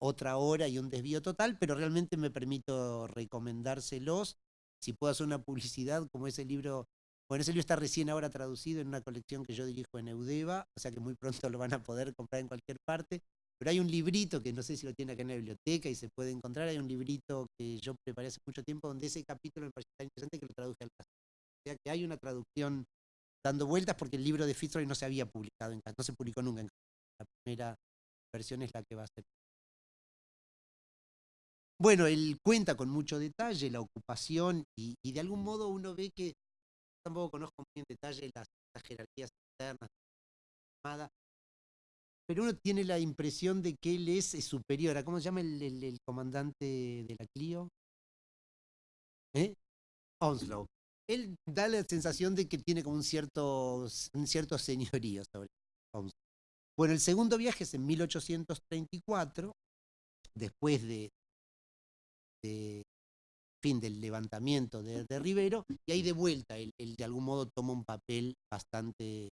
otra hora y un desvío total, pero realmente me permito recomendárselos. Si puedo hacer una publicidad, como ese libro bueno, ese libro está recién ahora traducido en una colección que yo dirijo en Eudeva, o sea que muy pronto lo van a poder comprar en cualquier parte. Pero hay un librito que no sé si lo tiene acá en la biblioteca y se puede encontrar. Hay un librito que yo preparé hace mucho tiempo donde ese capítulo me parece tan interesante que lo traduje al caso. O sea que hay una traducción dando vueltas porque el libro de Fitzroy no se había publicado en no se publicó nunca en La primera versión es la que va a ser. Bueno, él cuenta con mucho detalle la ocupación y de algún modo uno ve que tampoco conozco muy en detalle las, jerarquías internas pero uno tiene la impresión de que él es, superior. ¿Cómo se llama el, comandante de la Clio? ¿Eh? Onslow. Él da la sensación de que tiene como un cierto, un cierto señorío sobre Onslow. Bueno, el segundo viaje es en 1834, después de, de fin, del levantamiento de, Rivero, y ahí de vuelta él, de algún modo toma un papel bastante,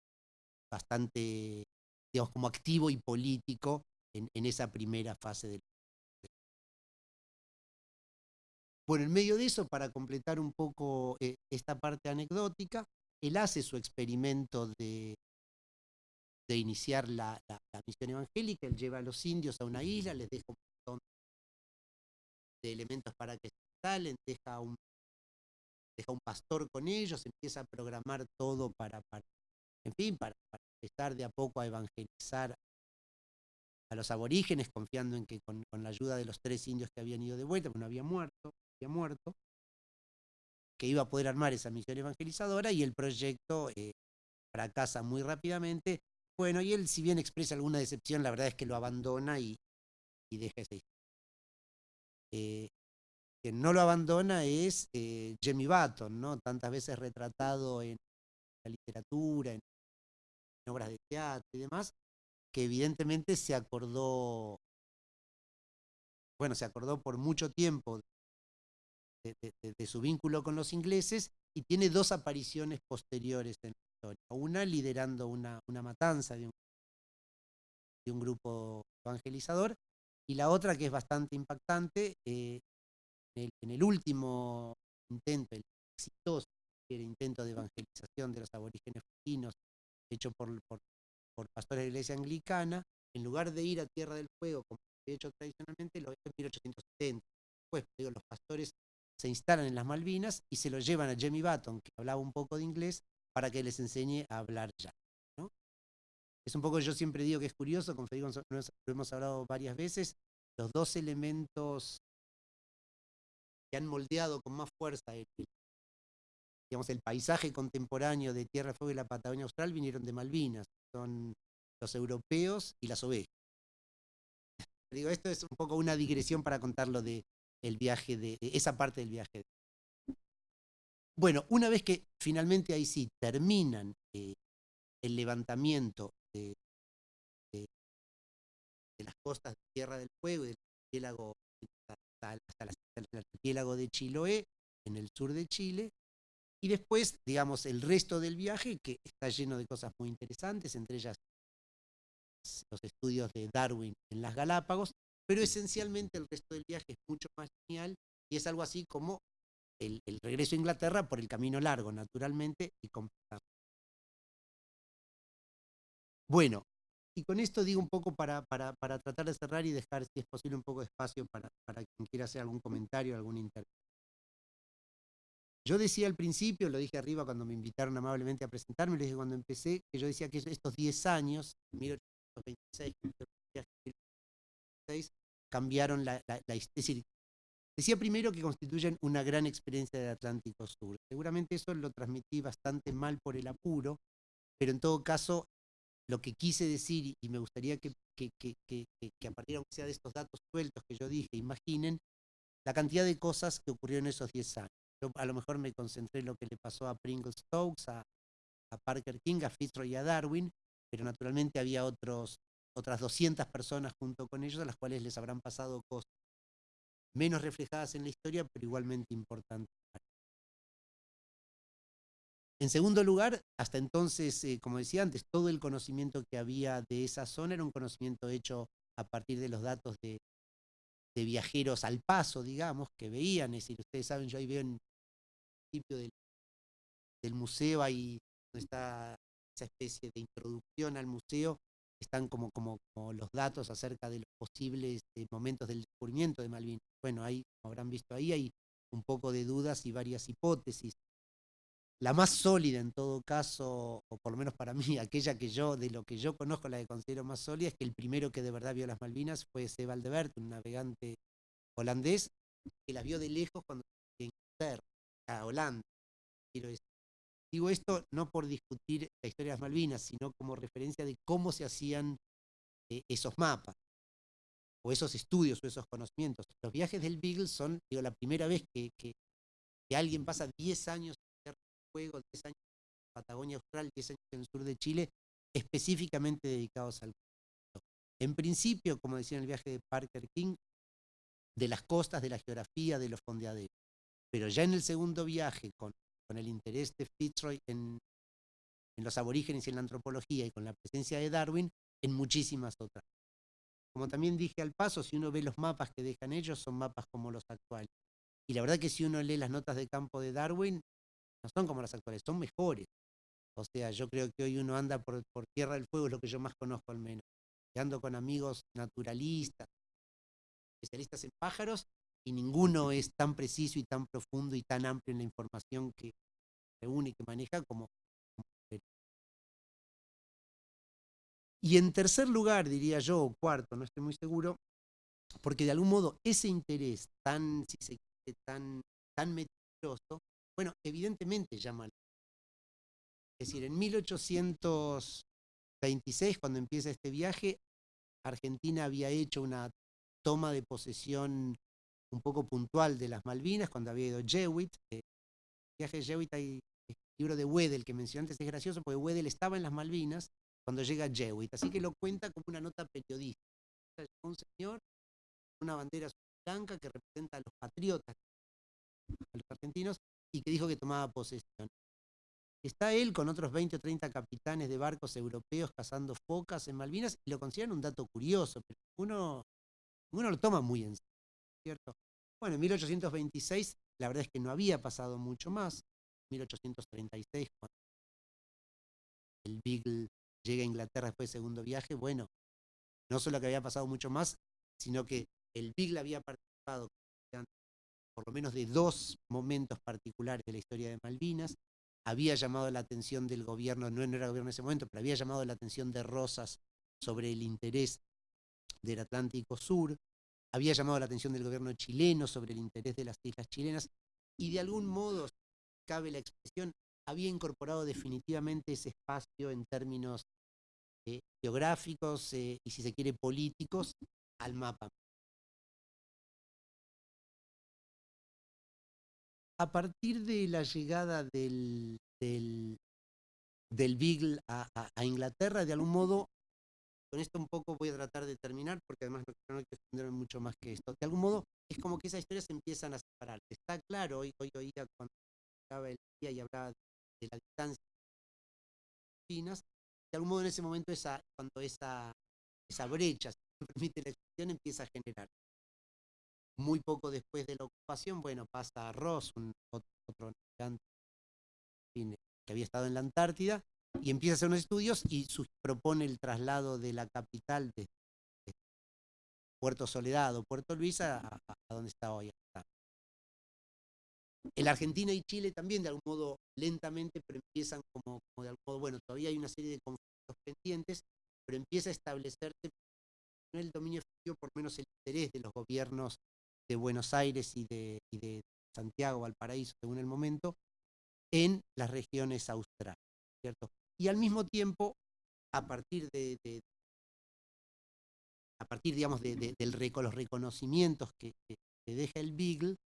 bastante, digamos, como activo y político en, esa primera fase del bueno, en medio de eso, para completar un poco eh, esta parte anecdótica, él hace su experimento de, de iniciar la, misión evangélica, él lleva a los indios a una isla, les deja un montón de elementos para que salen, deja un, deja un pastor con ellos, empieza a programar todo para, para en fin, para, empezar de a poco a evangelizar a los aborígenes, confiando en que con, la ayuda de los tres indios que habían ido de vuelta, porque no había muerto, había muerto, que iba a poder armar esa misión evangelizadora y el proyecto eh, fracasa muy rápidamente. Bueno, y él, si bien expresa alguna decepción, la verdad es que lo abandona y, deja esa historia. Eh, quien no lo abandona es eh, Jimmy Button, ¿no? tantas veces retratado en la literatura, en, obras de teatro y demás, que evidentemente se acordó, bueno, se acordó por mucho tiempo de, su vínculo con los ingleses y tiene dos apariciones posteriores en Una liderando una, una matanza de un, de un, grupo evangelizador y la otra que es bastante impactante, eh, en el, último intento, el exitoso el intento de evangelización de los aborígenes fueginos, hecho por, por, pastores de la iglesia anglicana, en lugar de ir a Tierra del Fuego, como se ha hecho tradicionalmente, lo hizo en 1870. Después, digo, los pastores se instalan en las Malvinas y se lo llevan a Jimmy Button, que hablaba un poco de inglés, para que les enseñe a hablar ya. Es un poco, yo siempre digo que es curioso, con Federico lo hemos hablado varias veces, los dos elementos que han moldeado con más fuerza el, digamos, el paisaje contemporáneo de Tierra, Fuego y la Patagonia Austral vinieron de Malvinas, son los europeos y las ovejas. Digo, esto es un poco una digresión para contarlo de el viaje, de, esa parte del viaje. Bueno, una vez que finalmente ahí sí terminan eh, el levantamiento de, las costas de Tierra del Fuego y del archipiélago hasta, el archipiélago de Chiloé, en el sur de Chile, y después, digamos, el resto del viaje, que está lleno de cosas muy interesantes, entre ellas los estudios de Darwin en las Galápagos, pero esencialmente el resto del viaje es mucho más genial y es algo así como el, regreso a Inglaterra por el camino largo, naturalmente, y completamente. Bueno, y con esto digo un poco para, para, tratar de cerrar y dejar, si es posible, un poco de espacio para, para quien quiera hacer algún comentario, algún interés. Yo decía al principio, lo dije arriba cuando me invitaron amablemente a presentarme, lo dije cuando empecé, que yo decía que estos 10 años, 1826, 1826 cambiaron la, la, decía primero que constituyen una gran experiencia del Atlántico Sur. Seguramente eso lo transmití bastante mal por el apuro, pero en todo caso, lo que quise decir, y me gustaría que, que, que, que a partir sea de estos datos sueltos que yo dije, imaginen la cantidad de cosas que ocurrieron en esos 10 años. Yo a lo mejor me concentré en lo que le pasó a Pringle Stokes, a, a Parker King, a Fitzroy y a Darwin, pero naturalmente había otros, otras 200 personas junto con ellos a las cuales les habrán pasado cosas menos reflejadas en la historia, pero igualmente importantes. En segundo lugar, hasta entonces, eh, como decía antes, todo el conocimiento que había de esa zona era un conocimiento hecho a partir de los datos de, viajeros al paso, digamos, que veían, es decir, ustedes saben, yo ahí veo en el principio del, del museo, ahí está esa especie de introducción al museo, están como, como, los datos acerca de los posibles eh, momentos del descubrimiento de Malvinas. Bueno, ahí, como habrán visto ahí, hay un poco de dudas y varias hipótesis. La más sólida en todo caso, o por lo menos para mí, aquella que yo, de lo que yo conozco, la que considero más sólida, es que el primero que de verdad vio las Malvinas fue Sebald de un navegante holandés, que las vio de lejos cuando Inglaterra, a Holanda. Quiero decir. Digo esto no por discutir la historia de las Malvinas, sino como referencia de cómo se hacían eh, esos mapas, o esos estudios, o esos conocimientos. Los viajes del Beagle son, digo, la primera vez que, alguien pasa 10 años en juego, 10 años en Patagonia Austral, 10 años en el sur de Chile, específicamente dedicados al En principio, como decía en el viaje de Parker King, de las costas, de la geografía, de los fondeaderos. Pero ya en el segundo viaje, con con el interés de Fitzroy en, los aborígenes y en la antropología y con la presencia de Darwin en muchísimas otras. Como también dije al paso, si uno ve los mapas que dejan ellos, son mapas como los actuales. Y la verdad que si uno lee las notas de campo de Darwin, no son como las actuales, son mejores. O sea, yo creo que hoy uno anda por, por Tierra del Fuego, es lo que yo más conozco al menos. Y ando con amigos naturalistas, especialistas en pájaros, y ninguno es tan preciso y tan profundo y tan amplio en la información que reúne y que maneja como, Y en tercer lugar, diría yo, o cuarto, no estoy muy seguro, porque de algún modo ese interés tan, si se quiere, tan, tan meticuloso, bueno, evidentemente llama Es decir, en 1826, cuando empieza este viaje, Argentina había hecho una toma de posesión un poco puntual de las Malvinas, cuando había ido Jewett. Eh, viaje de Jewett hay el libro de Wedel que mencioné antes, es gracioso porque Wedel estaba en las Malvinas cuando llega Jewett, así que lo cuenta como una nota periodística. Un señor, una bandera blanca que representa a los patriotas, a los argentinos, y que dijo que tomaba posesión. Está él con otros 20 o 30 capitanes de barcos europeos cazando focas en Malvinas y lo consideran un dato curioso, pero uno, uno lo toma muy en serio. ¿Cierto? Bueno, en 1826 la verdad es que no había pasado mucho más. 1836, cuando el Beagle llega a Inglaterra después del segundo viaje, bueno, no solo que había pasado mucho más, sino que el Beagle había participado por lo menos de dos momentos particulares de la historia de Malvinas, había llamado la atención del gobierno, no era el gobierno en ese momento, pero había llamado la atención de Rosas sobre el interés del Atlántico Sur, había llamado la atención del gobierno chileno sobre el interés de las islas chilenas y de algún modo, cabe la expresión, había incorporado definitivamente ese espacio en términos eh, geográficos eh, y si se quiere políticos al mapa. A partir de la llegada del, del, Beagle a Inglaterra, de algún modo con esto un poco voy a tratar de terminar, porque además no, hay que extenderme mucho más que esto. De algún modo, es como que esas historias empiezan a separar. Está claro, hoy, hoy oía cuando estaba el día y hablaba de la distancia finas, de algún modo en ese momento cuando esa, esa brecha, si me permite la expresión, empieza a generar. Muy poco después de la ocupación, bueno, pasa Ross, un otro, otro que había estado en la Antártida, y empieza a hacer unos estudios y propone el traslado de la capital de, Puerto Soledad o Puerto Luisa a, donde está hoy. la Argentina y Chile también de algún modo lentamente, pero empiezan como, de algún bueno, todavía hay una serie de conflictos pendientes, pero empieza a establecerse el dominio efectivo por menos el interés de los gobiernos de Buenos Aires y de, y de Santiago, Valparaíso, según el momento, en las regiones australes, ¿cierto? Y al mismo tiempo, a partir de, a partir, digamos, de, de, del los reconocimientos que, deja el Beagle,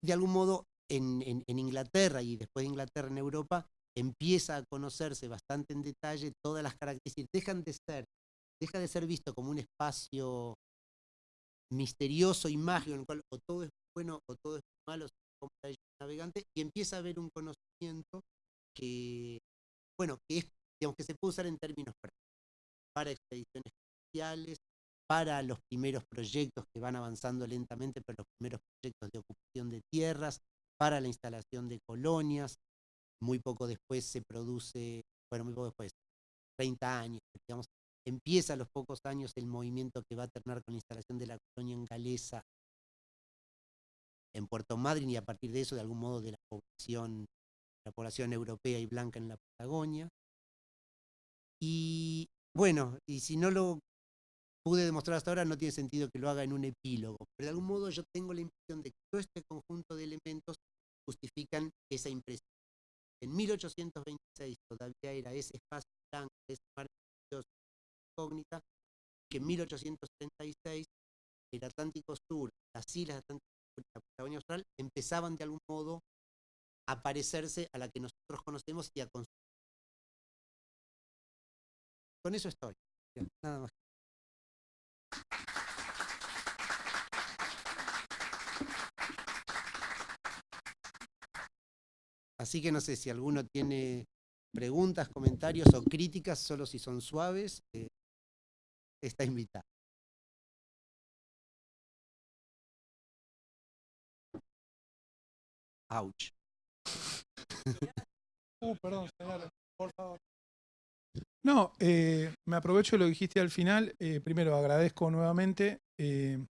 de algún modo en, Inglaterra y después de Inglaterra en Europa, empieza a conocerse bastante en detalle todas las características, dejan de ser, deja de ser visto como un espacio misterioso y mágico en el cual o todo es bueno o todo es malo como navegante y empieza a haber un conocimiento que bueno que es digamos que se puede usar en términos para expediciones especiales para los primeros proyectos que van avanzando lentamente, pero los primeros proyectos de ocupación de tierras, para la instalación de colonias. Muy poco después se produce, bueno, muy poco después, 30 años, digamos, empieza a los pocos años el movimiento que va a terminar con la instalación de la colonia en Galesa en Puerto Madryn y a partir de eso, de algún modo, de la población, la población europea y blanca en la Patagonia. Y bueno, y si no lo pude demostrar hasta ahora, no tiene sentido que lo haga en un epílogo, pero de algún modo yo tengo la impresión de que todo este conjunto de elementos justifican esa impresión. En 1826 todavía era ese espacio blanco, ese mar incógnita, que en 1836 el Atlántico Sur, las islas Atlántico Sur y la Patagonia Austral empezaban de algún modo a parecerse a la que nosotros conocemos y a construir. Con eso estoy. Nada más. Así que no sé si alguno tiene preguntas, comentarios o críticas, solo si son suaves, eh, está invitado. Ouch. Uh, perdón, señor, por favor. No, eh, me aprovecho de lo que dijiste al final. Eh, primero, agradezco nuevamente. Eh,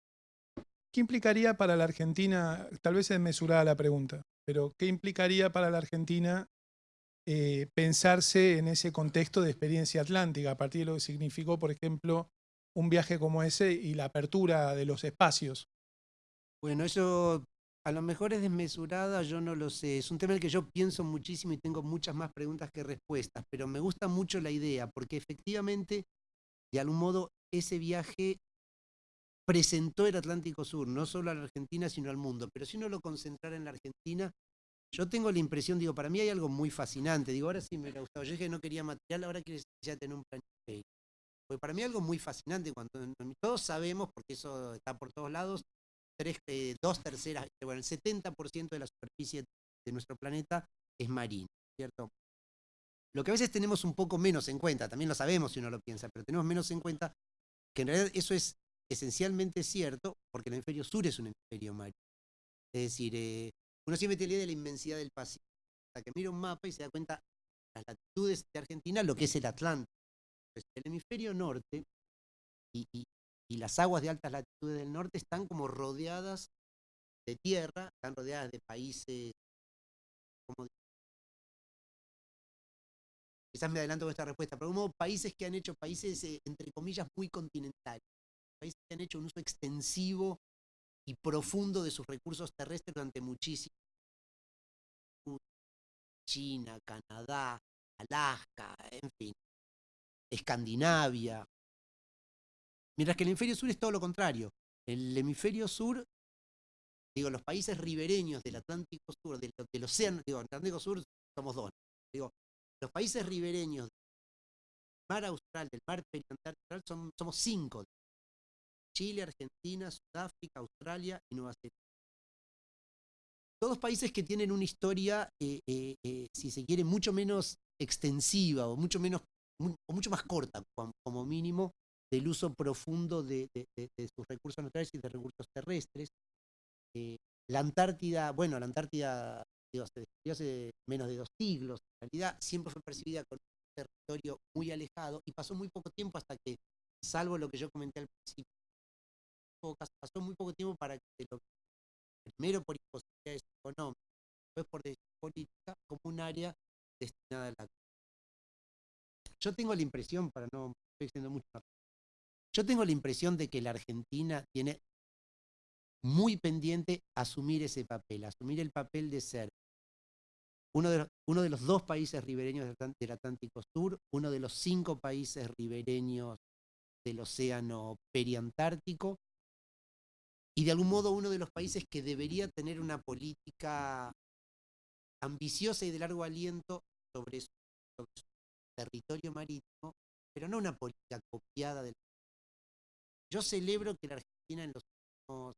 ¿Qué implicaría para la Argentina, tal vez es mesurada la pregunta, pero qué implicaría para la Argentina eh, pensarse en ese contexto de experiencia atlántica, a partir de lo que significó, por ejemplo, un viaje como ese y la apertura de los espacios? Bueno, eso a lo mejor es desmesurada, yo no lo sé. Es un tema en el que yo pienso muchísimo y tengo muchas más preguntas que respuestas, pero me gusta mucho la idea, porque efectivamente, de algún modo, ese viaje presentó el Atlántico Sur, no solo a la Argentina, sino al mundo. Pero si uno lo concentrara en la Argentina, yo tengo la impresión, digo, para mí hay algo muy fascinante. Digo, ahora sí me ha gustado. Yo dije que no quería material, ahora quiero ya tener un plan. Porque para mí algo muy fascinante, cuando todos sabemos, porque eso está por todos lados, eh, dos terceras, bueno, el 70% de la superficie de nuestro planeta es marina, ¿cierto? Lo que a veces tenemos un poco menos en cuenta, también lo sabemos si uno lo piensa, pero tenemos menos en cuenta que en realidad eso es esencialmente cierto porque el hemisferio sur es un hemisferio marino. Es decir, eh, uno siempre tiene la idea de la inmensidad del Pacífico. Hasta que mira un mapa y se da cuenta las latitudes de Argentina, lo que es el Atlántico. Pues el hemisferio norte y, y, las aguas de altas latitudes del norte están como rodeadas de tierra, están rodeadas de países, como quizás me adelanto con esta respuesta, pero como países que han hecho países, eh, entre comillas, muy continentales países que han hecho un uso extensivo y profundo de sus recursos terrestres durante muchísimo China, Canadá, Alaska, en fin, Escandinavia. Mientras que el hemisferio sur es todo lo contrario. El hemisferio sur, digo, los países ribereños del Atlántico Sur, del, océano, digo, Atlántico Sur somos dos, digo, los países ribereños del mar austral, del mar periantártico, son, somos cinco. Chile, Argentina, Sudáfrica, Australia y Nueva Zelanda. Todos países que tienen una historia, eh, eh, eh, si se quiere, mucho menos extensiva o mucho, menos, o mucho más corta, como mínimo, del uso profundo de, sus recursos naturales y de recursos terrestres. la Antártida, bueno, la Antártida digo, se descubrió hace menos de dos siglos, en realidad siempre fue percibida como un territorio muy alejado y pasó muy poco tiempo hasta que, salvo lo que yo comenté al principio, pasó muy poco tiempo para que lo primero por imposibilidades económicas, después por decisión política, como un área destinada a la Yo tengo la impresión, para no estoy diciendo mucho yo tengo la impresión de que la Argentina tiene muy pendiente asumir ese papel, asumir el papel de ser uno de, los, uno de los dos países ribereños del Atlántico Sur, uno de los cinco países ribereños del Océano Periantártico, y de algún modo uno de los países que debería tener una política ambiciosa y de largo aliento sobre su, territorio marítimo, pero no una política copiada del... Yo celebro que la Argentina en los últimos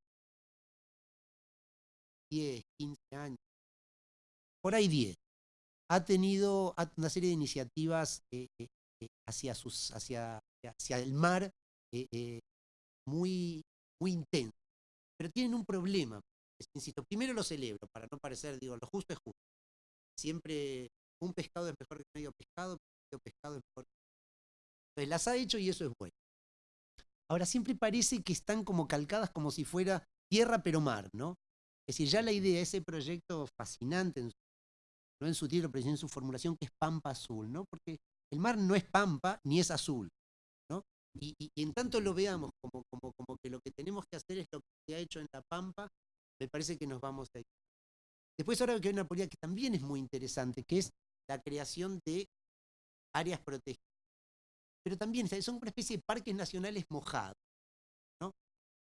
10, 15 años, por ahí 10, ha tenido una serie de iniciativas eh, eh, eh, hacia, el mar muy, muy intensas pero tienen un problema. Insisto, primero lo celebro, para no parecer, digo, lo justo es justo. Siempre un pescado es mejor que medio pescado, medio pescado es mejor que... Entonces las ha hecho y eso es bueno. Ahora siempre parece que están como calcadas como si fuera tierra pero mar, ¿no? Es decir, ya la idea, ese proyecto fascinante, no en su título, pero en su formulación, que es Pampa Azul, ¿no? Porque el mar no es Pampa ni es azul. Y, en tanto lo veamos como, como, como, que lo que tenemos que hacer es lo que se ha hecho en La Pampa, me parece que nos vamos a ir. Después ahora que hay una política que también es muy interesante, que es la creación de áreas protegidas. Pero también son una especie de parques nacionales mojados. ¿no?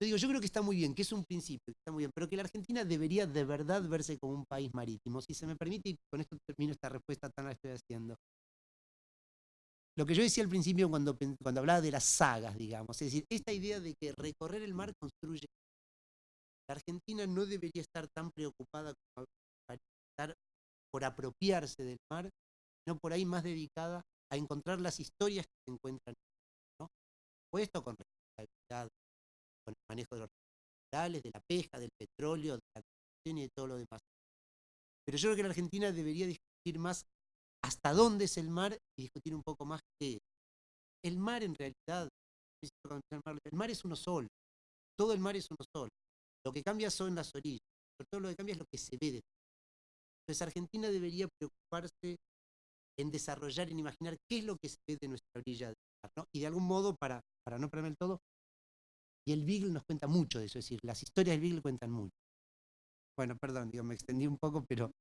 Yo digo, yo creo que está muy bien, que es un principio, está muy bien, pero que la Argentina debería de verdad verse como un país marítimo. Si se me permite, y con esto termino esta respuesta tan la estoy haciendo lo que yo decía al principio cuando, cuando hablaba de las sagas, digamos, es decir, esta idea de que recorrer el mar construye. La Argentina no debería estar tan preocupada como estar por apropiarse del mar, no por ahí más dedicada a encontrar las historias que se encuentran. ¿no? Puesto con responsabilidad, con el manejo de los recursos de la pesca, del petróleo, de la construcción y de todo lo demás. Pero yo creo que la Argentina debería discutir más hasta dónde es el mar y discutir un poco más qué El mar en realidad, el mar es uno solo, todo el mar es uno solo. Lo que cambia son las orillas, pero todo lo que cambia es lo que se ve Entonces Argentina debería preocuparse en desarrollar, en imaginar qué es lo que se ve de nuestra orilla del mar, ¿no? Y de algún modo, para, para no perderme el todo, y el Beagle nos cuenta mucho de eso, es decir, las historias del Beagle cuentan mucho. Bueno, perdón, digo, me extendí un poco, pero...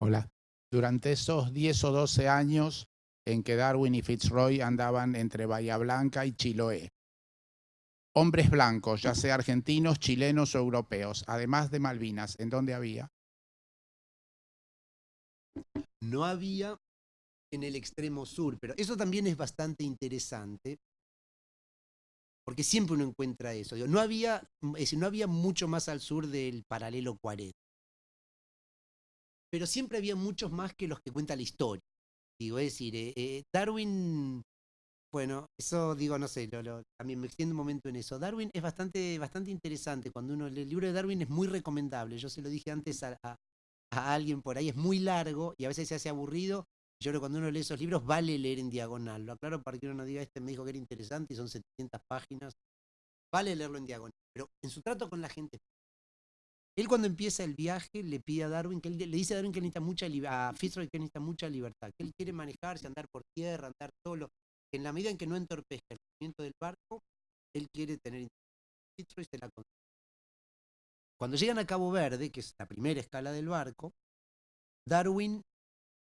Hola durante esos 10 o 12 años en que Darwin y Fitzroy andaban entre Bahía Blanca y Chiloé. Hombres blancos, ya sea argentinos, chilenos o europeos, además de Malvinas, ¿en dónde había? No había en el extremo sur, pero eso también es bastante interesante, porque siempre uno encuentra eso. no, había, no había mucho más al sur del paralelo 40 pero siempre había muchos más que los que cuenta la historia. Digo, es decir, eh, eh, Darwin, bueno, eso digo, no sé, también me extiendo un momento en eso. Darwin es bastante, bastante interesante. Cuando uno lee el libro de Darwin es muy recomendable. Yo se lo dije antes a, alguien por ahí, es muy largo y a veces se hace aburrido. Yo creo que cuando uno lee esos libros vale leer en diagonal. Lo aclaro para que uno no diga, este me dijo que era interesante y son 700 páginas. Vale leerlo en diagonal. Pero en su trato con la gente él cuando empieza el viaje le pide a Darwin, que le dice a Darwin que necesita mucha a Fitzroy que necesita mucha libertad, que él quiere manejarse, andar por tierra, andar solo, que en la medida en que no entorpezca el movimiento del barco, él quiere tener Fitzroy se la Cuando llegan a Cabo Verde, que es la primera escala del barco, Darwin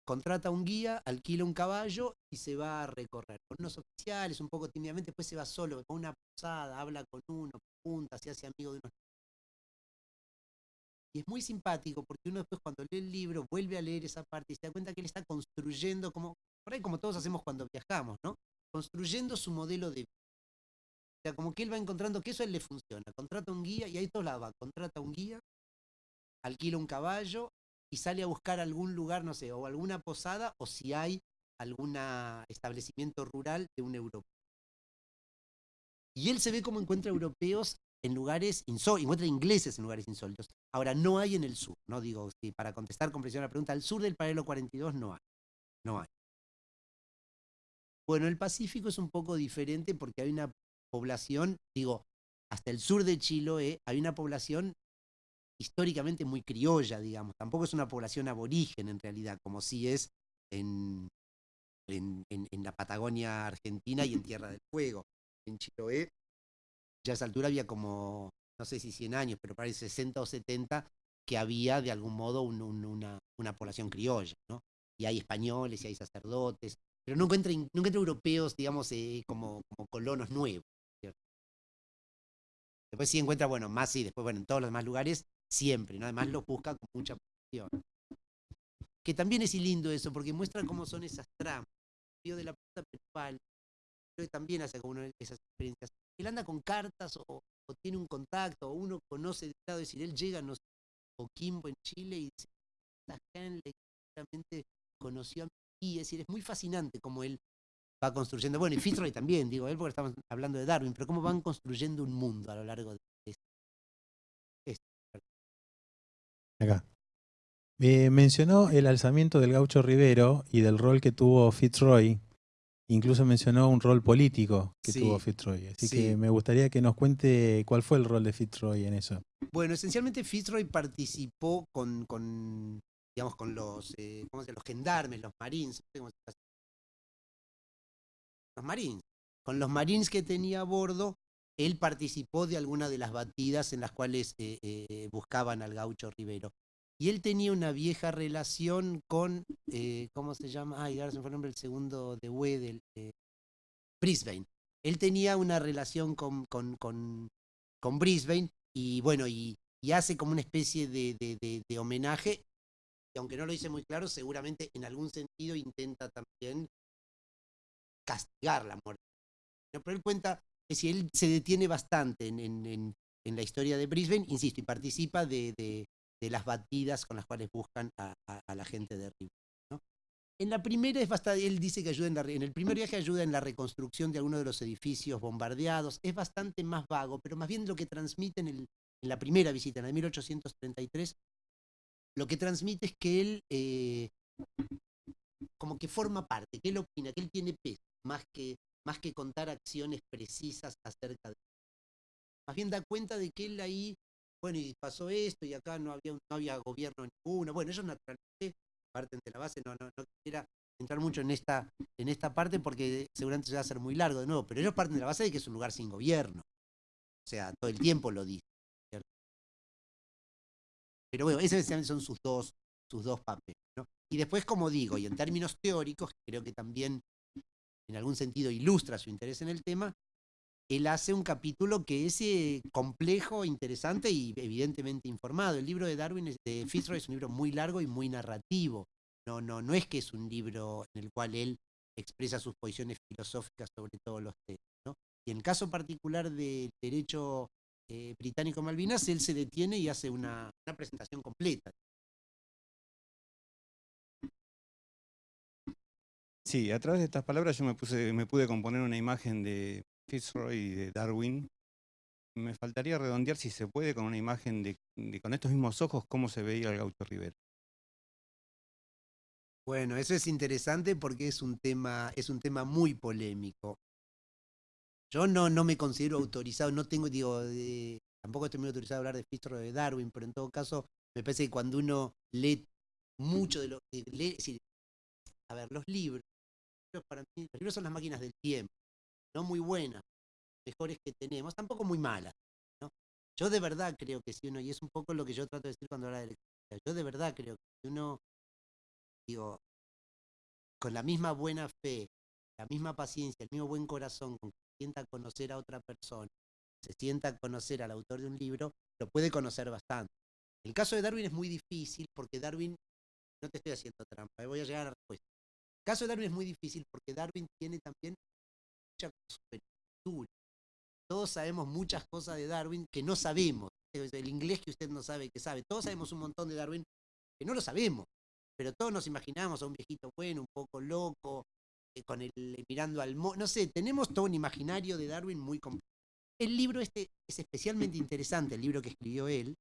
contrata un guía, alquila un caballo y se va a recorrer. Con unos oficiales, un poco tímidamente, después se va solo, con una posada, habla con uno, punta, se hace amigo de unos y es muy simpático porque uno después cuando lee el libro vuelve a leer esa parte y se da cuenta que él está construyendo, como por ahí como todos hacemos cuando viajamos, ¿no? Construyendo su modelo de vida. Sea, como que él va encontrando que eso le funciona. Contrata un guía y ahí todo la va. Contrata un guía, alquila un caballo y sale a buscar algún lugar, no sé, o alguna posada o si hay algún establecimiento rural de un europeo. Y él se ve como encuentra europeos en lugares insólitos, encuentra ingleses en lugares insólitos. Ahora, no hay en el sur, no digo, si para contestar con precisión la pregunta, al sur del paralelo 42 no hay, no hay. Bueno, el Pacífico es un poco diferente porque hay una población, digo, hasta el sur de Chiloé hay una población históricamente muy criolla, digamos. Tampoco es una población aborigen en realidad, como sí es en, en, la Patagonia Argentina y en Tierra del Fuego. En Chiloé, ya a esa altura había como, no sé si 100 años, pero parece 60 o 70, que había de algún modo un- un- una, una población criolla, ¿no? Y hay españoles y hay sacerdotes, pero no encuentra, no europeos, digamos, eh, como colonos nuevos. Después sí encuentra, bueno, más sí, después, bueno, en todos los demás lugares, siempre, ¿no? Además los busca con mucha pasión. Que también es lindo eso, porque muestra cómo son esas tramas. Río de la Plata principal, creo que también hace como una de esas experiencias. Él anda con cartas o, o tiene un contacto, o uno conoce de lado, es decir, él llega, no sé, a Coquimbo en Chile y dice, conoció a mí, es decir, es muy fascinante cómo él va construyendo, bueno, y Fitzroy también, digo, él porque estamos hablando de Darwin, pero cómo van construyendo un mundo a lo largo de este. Acá. Eh, mencionó el alzamiento del gaucho Rivero y del rol que tuvo Fitzroy. Incluso mencionó un rol político que Sí, tuvo Fitzroy. Así sí. que me gustaría que nos cuente cuál fue el rol de Fitzroy en eso. Bueno, esencialmente Fitzroy participó con, con digamos, con los, eh, ¿cómo se los gendarmes, los marines, no sé cómo se. Los marines. Con los marines que tenía a bordo, él participó de alguna de las batidas en las cuales eh, eh, buscaban al gaucho Rivero. Y él tenía una vieja relación con, eh, ¿cómo se llama? Ay, ahora se me fue el nombre el segundo de Wedel, eh, Brisbane. Él tenía una relación con, con, con, con Brisbane y bueno, y, hace como una especie de, de- de- de homenaje, y aunque no lo dice muy claro, seguramente en algún sentido intenta también castigar la muerte. Pero él cuenta que si él se detiene bastante en, la historia de Brisbane, insisto, y participa de, las batidas con las cuales buscan a, la gente de Rivera. ¿no? En la primera es bastante, él dice que ayuda en la, en el primer viaje ayuda en la reconstrucción de algunos de los edificios bombardeados, es bastante más vago, pero más bien lo que transmite en la primera visita, en la de 1833, lo que transmite es que él eh, como que forma parte, que él opina, que él tiene peso, más que, más que contar acciones precisas acerca de más bien da cuenta de que él ahí, bueno, y pasó esto, y acá no había, no había gobierno ninguno. Bueno, ellos naturalmente parten de la base, no, no, no quisiera entrar mucho en esta, en esta parte porque seguramente se va a hacer muy largo de nuevo, pero ellos parten de la base de que es un lugar sin gobierno. O sea, todo el tiempo lo dice. ¿cierto? Pero bueno, esos son sus dos, sus dos papeles. ¿no? Y después, como digo, y en términos teóricos, creo que también en algún sentido ilustra su interés en el tema, él hace un capítulo que es eh, complejo, interesante y evidentemente informado. El libro de Darwin es- de Fitzroy es un libro muy largo y muy narrativo. No, no, no es que es un libro en el cual él expresa sus posiciones filosóficas sobre todos los temas. ¿no? Y en el caso particular del derecho eh, británico Malvinas, él se detiene y hace una, una presentación completa. Sí, a través de estas palabras yo me, puse, me pude componer una imagen de Fitzroy y de Darwin. Me faltaría redondear si se puede con una imagen de, de con estos mismos ojos cómo se veía el Gaucho Rivera. Bueno, eso es interesante porque es un tema, es un tema muy polémico. Yo no, no me considero autorizado, no tengo, digo, de- tampoco estoy muy autorizado a hablar de Fitzroy de Darwin, pero en todo caso, me parece que cuando uno lee mucho de lo que lee, es decir, a ver, los libros, para mí, los libros son las máquinas del tiempo, no muy buenas, mejores que tenemos, tampoco muy malas. ¿no? Yo de verdad creo que si uno, y es un poco lo que yo trato de decir cuando hablo de lectura, yo de verdad creo que si uno digo, con la misma buena fe, la misma paciencia, el mismo buen corazón con que se sienta a conocer a otra persona, se sienta a conocer al autor de un libro, lo puede conocer bastante. El caso de Darwin es muy difícil porque Darwin, no te estoy haciendo trampa, eh, voy a llegar a la respuesta. Caso de Darwin es muy difícil porque Darwin tiene también mucha superioritura. Todos sabemos muchas cosas de Darwin que no sabemos. El inglés que usted no sabe que sabe. Todos sabemos un montón de Darwin que no lo sabemos pero todos nos imaginamos a un viejito bueno, un poco loco, eh, con el mirando al mo no sé, tenemos todo un imaginario de Darwin muy complejo. El libro este es especialmente interesante, el libro que escribió él,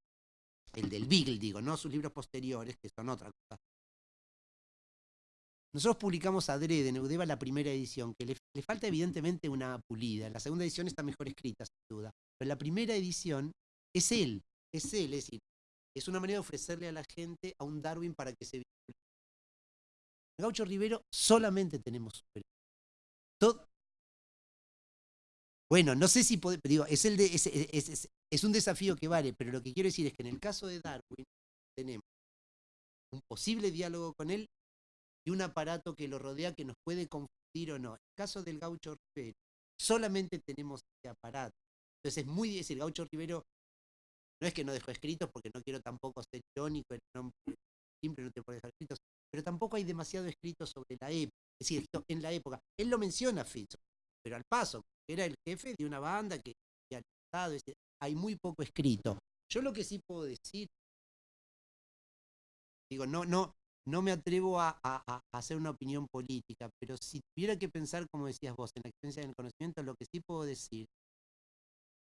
el del Beagle, digo, no sus libros posteriores, que son otra cosa. Nosotros publicamos Adrede en Eudeva la primera edición, que le, falta evidentemente una pulida. La segunda edición está mejor escrita, sin duda. Pero la primera edición es él, es él, es decir, es una manera de ofrecerle a la gente a un Darwin para que se vincule. Gaucho Rivero solamente tenemos. Todo, bueno, no sé si puede, digo, es, el de, es, un desafío que vale, pero lo que quiero decir es que en el caso de Darwin tenemos un posible diálogo con él y un aparato que lo rodea que nos puede confundir o no. En el caso del gaucho Rivero, solamente tenemos este aparato. Entonces es muy difícil, el gaucho Rivero no es que no dejó escritos, porque no quiero tampoco ser irónico, el nombre simple no te puede dejar escritos, pero tampoco hay demasiado escrito sobre la época. Es decir, en la época, él lo menciona Fitz, pero al paso, era el jefe de una banda que había estado, hay muy poco escrito. Yo lo que sí puedo decir, digo, no, no, no me atrevo a, hacer una opinión política, pero si tuviera que pensar, como decías vos, en la experiencia del conocimiento, lo que sí puedo decir,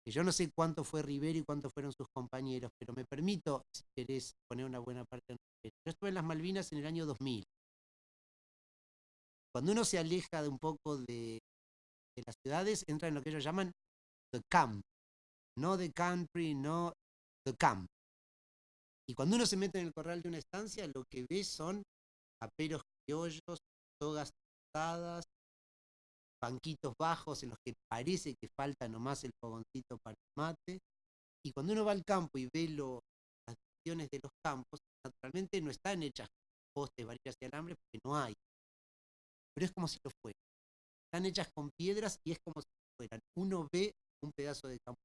que yo no sé cuánto fue Rivero y cuánto fueron sus compañeros, pero me permito, si querés, poner una buena parte en Rivero. Yo estuve en las Malvinas en el año 2000. Cuando uno se aleja de un poco de, de las ciudades entra en lo que ellos llaman the camp, no the country, no the camp. Y cuando uno se mete en el corral de una estancia, lo que ve son aperos criollos, togas tratadas, banquitos bajos en los que parece que falta nomás el fogoncito para el mate. Y cuando uno va al campo y ve lo, las divisiones de los campos, naturalmente no están hechas postes, varillas y alambres porque no hay. Pero es como si lo fuera están hechas con piedras y es como si fueran. Uno ve un pedazo de campo.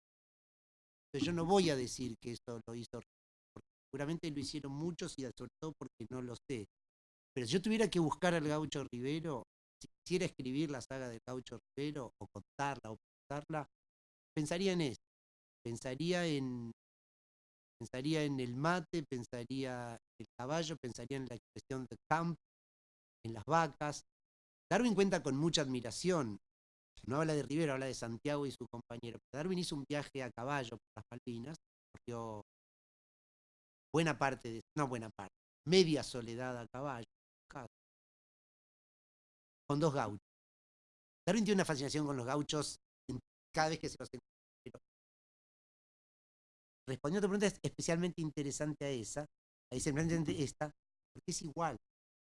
Entonces yo no voy a decir que eso lo hizo, seguramente lo hicieron muchos y sobre todo porque no lo sé. Pero si yo tuviera que buscar al gaucho Rivero, si quisiera escribir la saga del gaucho Rivero, o contarla, o contarla, pensaría en eso. Pensaría en, pensaría en el mate, pensaría en el caballo, pensaría en la expresión de camp, en las vacas, Darwin cuenta con mucha admiración. No habla de Rivero, habla de Santiago y su compañero. Darwin hizo un viaje a caballo por las Malvinas, corrió buena parte, de, no buena parte, media soledad a caballo, con dos gauchos. Darwin tiene una fascinación con los gauchos cada vez que se los encuentra. Respondiendo a tu pregunta, es especialmente interesante a esa, a esa, esta, porque es igual.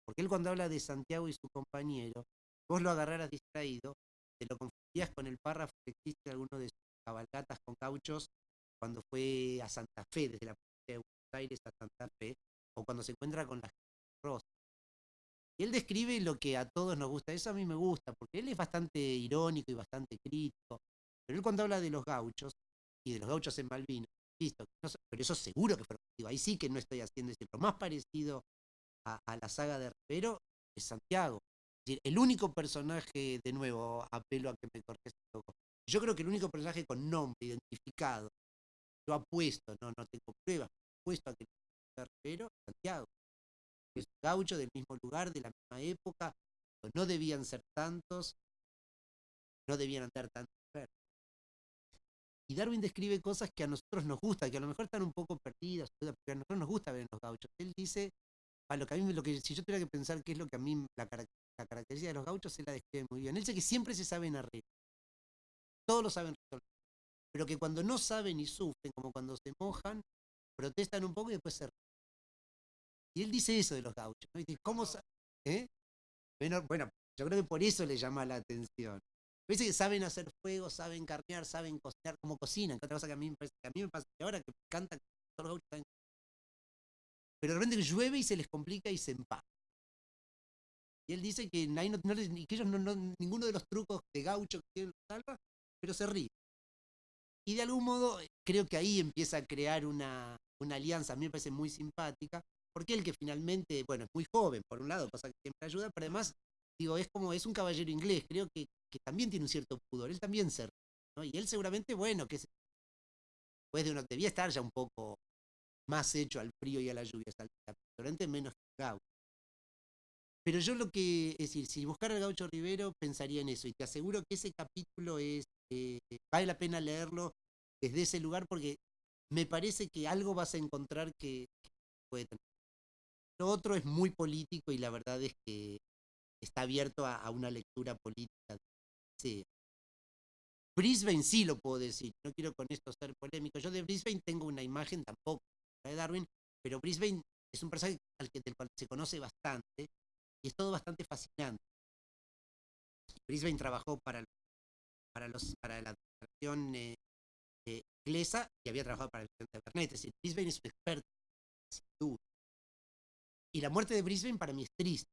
Porque él cuando habla de Santiago y su compañero, vos lo agarraras distraído, te lo confundías con el párrafo que existe en alguno de sus cabalgatas con cauchos cuando fue a Santa Fe, desde la provincia de Aires a Santa Fe, o cuando se encuentra con las rosas. Y él describe lo que a todos nos gusta, eso a mí me gusta, porque él es bastante irónico y bastante crítico, pero él cuando habla de los gauchos, y de los gauchos en Malvinas, no, pero eso seguro que fue, ahí sí que no estoy haciendo eso, lo más parecido a, la saga de Rivero es Santiago. Es decir, el único personaje, de nuevo, apelo a que me cortes un poco. Yo creo que el único personaje con nombre identificado, yo apuesto, no, no tengo pruebas, apuesto a que Rivero, Santiago. Es gaucho del mismo lugar, de la misma época, no debían ser tantos, no debían andar tantos y Darwin describe cosas que a nosotros nos gusta, que a lo mejor están un poco perdidas, pero a nosotros nos gusta ver en los gauchos. Él dice a lo que a mí, lo que, si yo tuviera que pensar qué es lo que a mí, la, la característica de los gauchos, él la describe muy bien. Él dice que siempre se saben arreglar. Todos lo saben resolver. Pero que cuando no saben y sufren, como cuando se mojan, protestan un poco y después se. Y él dice eso de los gauchos. ¿no? Dice, ¿cómo ¿Eh? Bueno, yo creo que por eso le llama la atención. Dice que saben hacer fuego, saben carnear, saben cocinar, como cocinan. Que otra cosa que a mí me parece, que a mí me pasa ahora que me todos los gauchos pero de repente llueve y se les complica y se empaca. Y él dice que, no, que ellos no, ninguno de los trucos de gaucho que tienen los salva, pero se ríe. Y de algún modo creo que ahí empieza a crear una, una alianza, a mí me parece muy simpática, porque él que finalmente, bueno, es muy joven, por un lado, cosa que siempre ayuda, pero además, digo, es como, es un caballero inglés, creo que, que también tiene un cierto pudor, él también se ¿no? Y él seguramente, bueno, que después de uno, debía estar ya un poco más hecho al frío y a la lluvia, restaurante menos que gaucho. Pero yo lo que, es decir, si buscara gaucho Rivero, pensaría en eso. Y te aseguro que ese capítulo es, eh, vale la pena leerlo desde ese lugar porque me parece que algo vas a encontrar que, puede tener. Lo otro es muy político y la verdad es que está abierto a, una lectura política. Sí. Brisbane sí lo puedo decir, no quiero con esto ser polémico. Yo de Brisbane tengo una imagen tampoco de Darwin, pero Brisbane es un personaje al que, del cual se conoce bastante y es todo bastante fascinante. Brisbane trabajó para, para, los, para la administración eh, inglesa y había trabajado para el presidente Bernet. Es decir, Brisbane es un experto, sin duda. Y la muerte de Brisbane para mí es triste.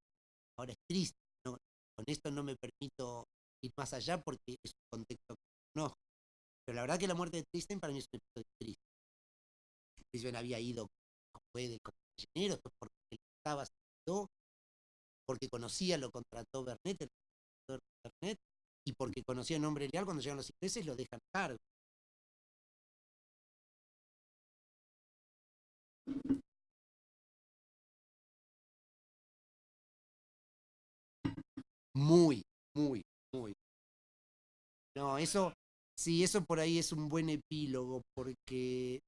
Ahora es triste. ¿no? Con esto no me permito ir más allá porque es un contexto que no. Pero la verdad que la muerte de Tristan para mí es un episodio triste. Brisbane había ido como puede como ingeniero, porque él estaba porque conocía, lo contrató Bernet, el Bernet, y porque conocía el nombre leal, cuando llegan los ingleses lo dejan cargo. Muy, muy, muy. No, eso, sí, eso por ahí es un buen epílogo, porque,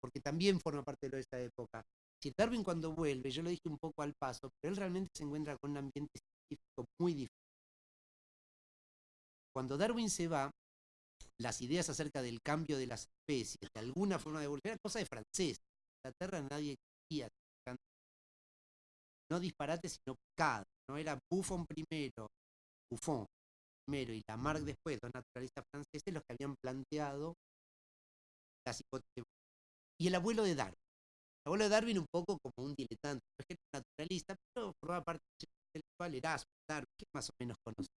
porque también forma parte de esta época. Si Darwin cuando vuelve, yo lo dije un poco al paso, pero él realmente se encuentra con un ambiente científico muy difícil. Cuando Darwin se va, las ideas acerca del cambio de las especies, de alguna forma de evolución, cosa de francés. En Inglaterra nadie quería no disparate, sino picada. No era Buffon primero, Buffon primero y Lamarck después, dos naturalistas franceses, los que habían planteado las hipótesis. Y el abuelo de Darwin. El abuelo de Darwin un poco como un diletante, no es que era naturalista, pero formaba parte del cual Erasmus, Darwin, que más o menos conoce.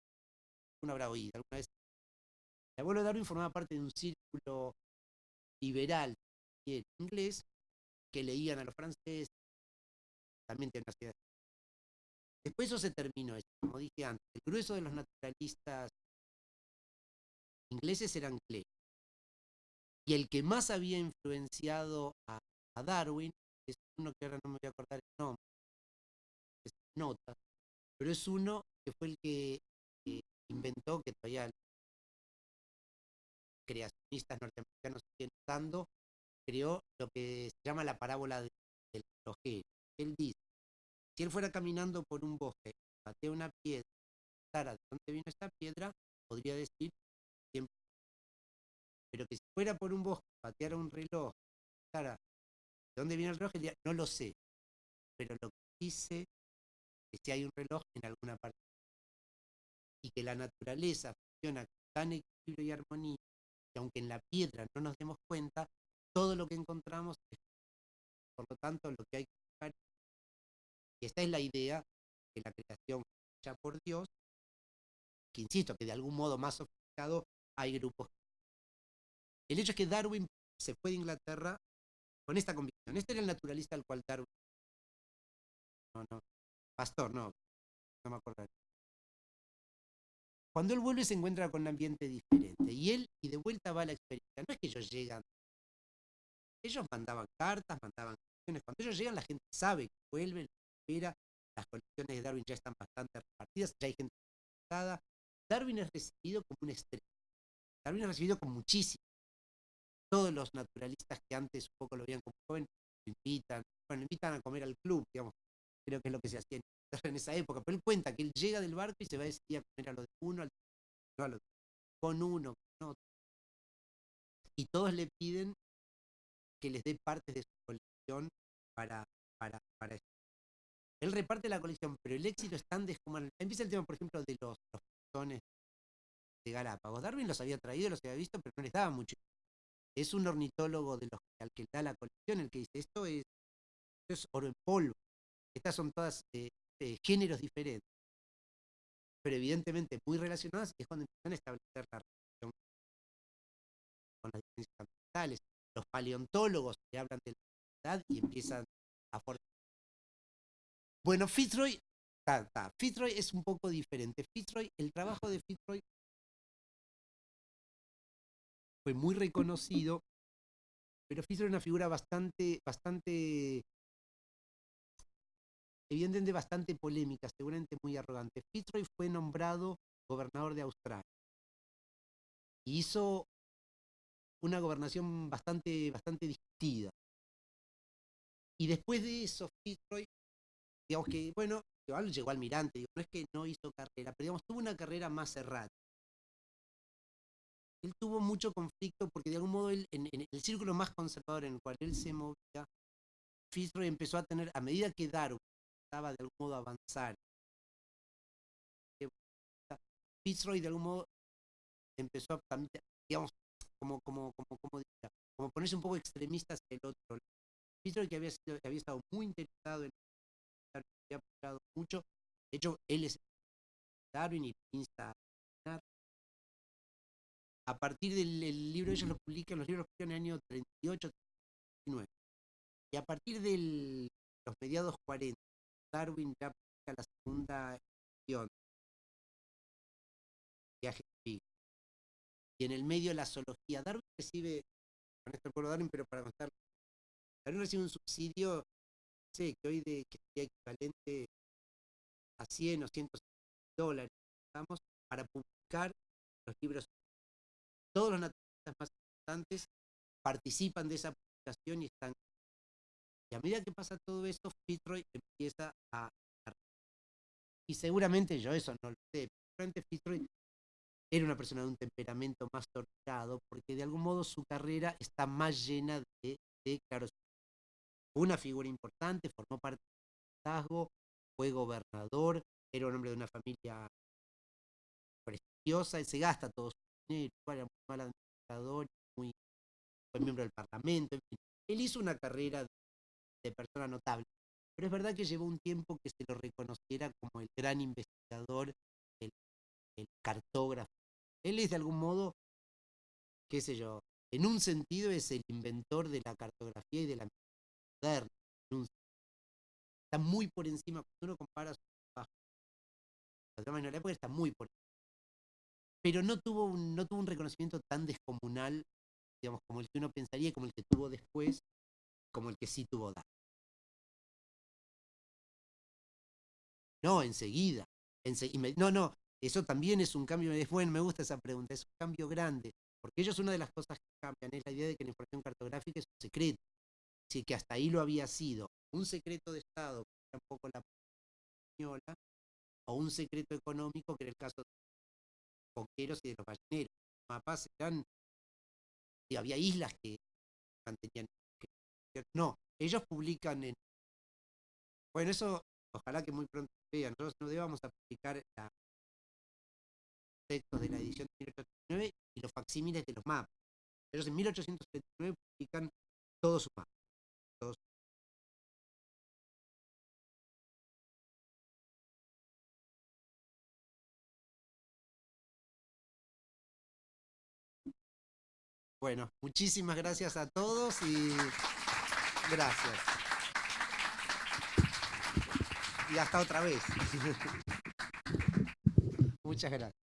Uno habrá oído alguna vez. El abuelo de Darwin formaba parte de un círculo liberal inglés que leían a los franceses, también tiene una ciudad. Después eso se terminó, como dije antes, el grueso de los naturalistas ingleses eran Clay. Y el que más había influenciado a, Darwin es uno que ahora no me voy a acordar el nombre, nota, pero es uno que fue el que inventó, que todavía creacionistas norteamericanos siguen usando, creó lo que se llama la parábola del relojero. Él dice, si él fuera caminando por un bosque, patea una piedra, de dónde vino esta piedra, podría decir siempre. Pero que si fuera por un bosque, pateara un reloj, de dónde viene el reloj, no lo sé. Pero lo que dice es que si hay un reloj en alguna parte. Y que la naturaleza funciona con tan equilibrio y armonía, que aunque en la piedra no nos demos cuenta, todo lo que encontramos es por lo tanto, lo que hay que buscar, y esta es la idea de la creación hecha por Dios, que insisto, que de algún modo más sofisticado hay grupos. El hecho es que Darwin se fue de Inglaterra con esta convicción. Este era el naturalista al cual Darwin. No, no. Pastor, no. No me acuerdo. Cuando él vuelve se encuentra con un ambiente diferente. Y él, y de vuelta va a la experiencia. No es que ellos llegan. Ellos mandaban cartas, mandaban cuando ellos llegan, la gente sabe que vuelven, espera, las colecciones de Darwin ya están bastante repartidas, ya hay gente interesada. Darwin es recibido como un estrella. Darwin es recibido con muchísimo. Todos los naturalistas que antes un poco lo veían como joven, lo invitan, bueno, invitan a comer al club, digamos, creo que es lo que se hacía en esa época, pero él cuenta que él llega del barco y se va a decir a comer a lo de uno, al, no a lo de, con uno, con otro. Y todos le piden que les dé partes de su colección para, para, para Él reparte la colección, pero el éxito es tan descomunal. Empieza el tema, por ejemplo, de los, los de Galápagos. Darwin los había traído, los había visto, pero no les daba mucho. Es un ornitólogo de los al que da la colección el que dice, esto es, es oro en polvo. Estas son todas eh, eh, géneros diferentes, pero evidentemente muy relacionadas, y es cuando empiezan a establecer la relación con las diferencias ambientales. Los paleontólogos que hablan de y empiezan a formar. Bueno, Fitzroy, Fitzroy es un poco diferente. Fitzroy, el trabajo de Fitzroy fue muy reconocido, pero Fitzroy es una figura bastante, bastante, evidentemente bastante polémica, seguramente muy arrogante. Fitzroy fue nombrado gobernador de Australia. hizo una gobernación bastante, bastante discutida. Y después de eso, Fitzroy, digamos que, bueno, llegó almirante, digo, no es que no hizo carrera, pero digamos, tuvo una carrera más errática. Él tuvo mucho conflicto porque de algún modo él, en, el círculo más conservador en el cual él se movía, Fitzroy empezó a tener, a medida que Darwin estaba de algún modo avanzar, Fitzroy de algún modo empezó a digamos, como, como, como, como, diría, como ponerse un poco extremista hacia el otro lado. Fitzroy que había, sido, que había estado muy interesado en había apoyado mucho, de hecho, él es Darwin y insta a a partir del el libro, ellos lo publican, los libros publican en el año 38, 39. Y a partir de los mediados 40, Darwin ya publica la segunda edición. Y en el medio la zoología. Darwin recibe, con esto puedo Darwin, pero para contar, Darwin recibe un subsidio, sé, que hoy de, que sería equivalente a 100 o 150 dólares, digamos, para publicar los libros todos los naturalistas más importantes participan de esa publicación y están. Y a medida que pasa todo esto, Fitzroy empieza a. Y seguramente yo eso no lo sé. Seguramente Fitzroy era una persona de un temperamento más torturado, porque de algún modo su carrera está más llena de, de una figura importante, formó parte del liderazgo, fue gobernador, era un hombre de una familia prestigiosa, y se gasta todo su era muy mal administrador, fue miembro del Parlamento, en fin. Él hizo una carrera de, persona notable, pero es verdad que llevó un tiempo que se lo reconociera como el gran investigador, el, cartógrafo. Él es de algún modo, qué sé yo, en un sentido es el inventor de la cartografía y de la moderna. Está muy por encima, cuando uno compara su trabajo, la época está muy por encima pero no tuvo, un, no tuvo un reconocimiento tan descomunal, digamos, como el que uno pensaría, como el que tuvo después, como el que sí tuvo da No, enseguida. no, no, eso también es un cambio, es bueno, me gusta esa pregunta, es un cambio grande, porque ellos una de las cosas que cambian es la idea de que la información cartográfica es un secreto, sí que hasta ahí lo había sido, un secreto de Estado, que era un poco la española, o un secreto económico, que era el caso de coqueros y de los balleneros. Los mapas eran, y había islas que mantenían. no, ellos publican en. Bueno, eso ojalá que muy pronto vean. Nosotros no debamos a publicar la textos de la edición de 1839 y los facsímiles de los mapas. Ellos en 1839 publican todos sus mapas. Bueno, muchísimas gracias a todos y gracias. Y hasta otra vez. Muchas gracias.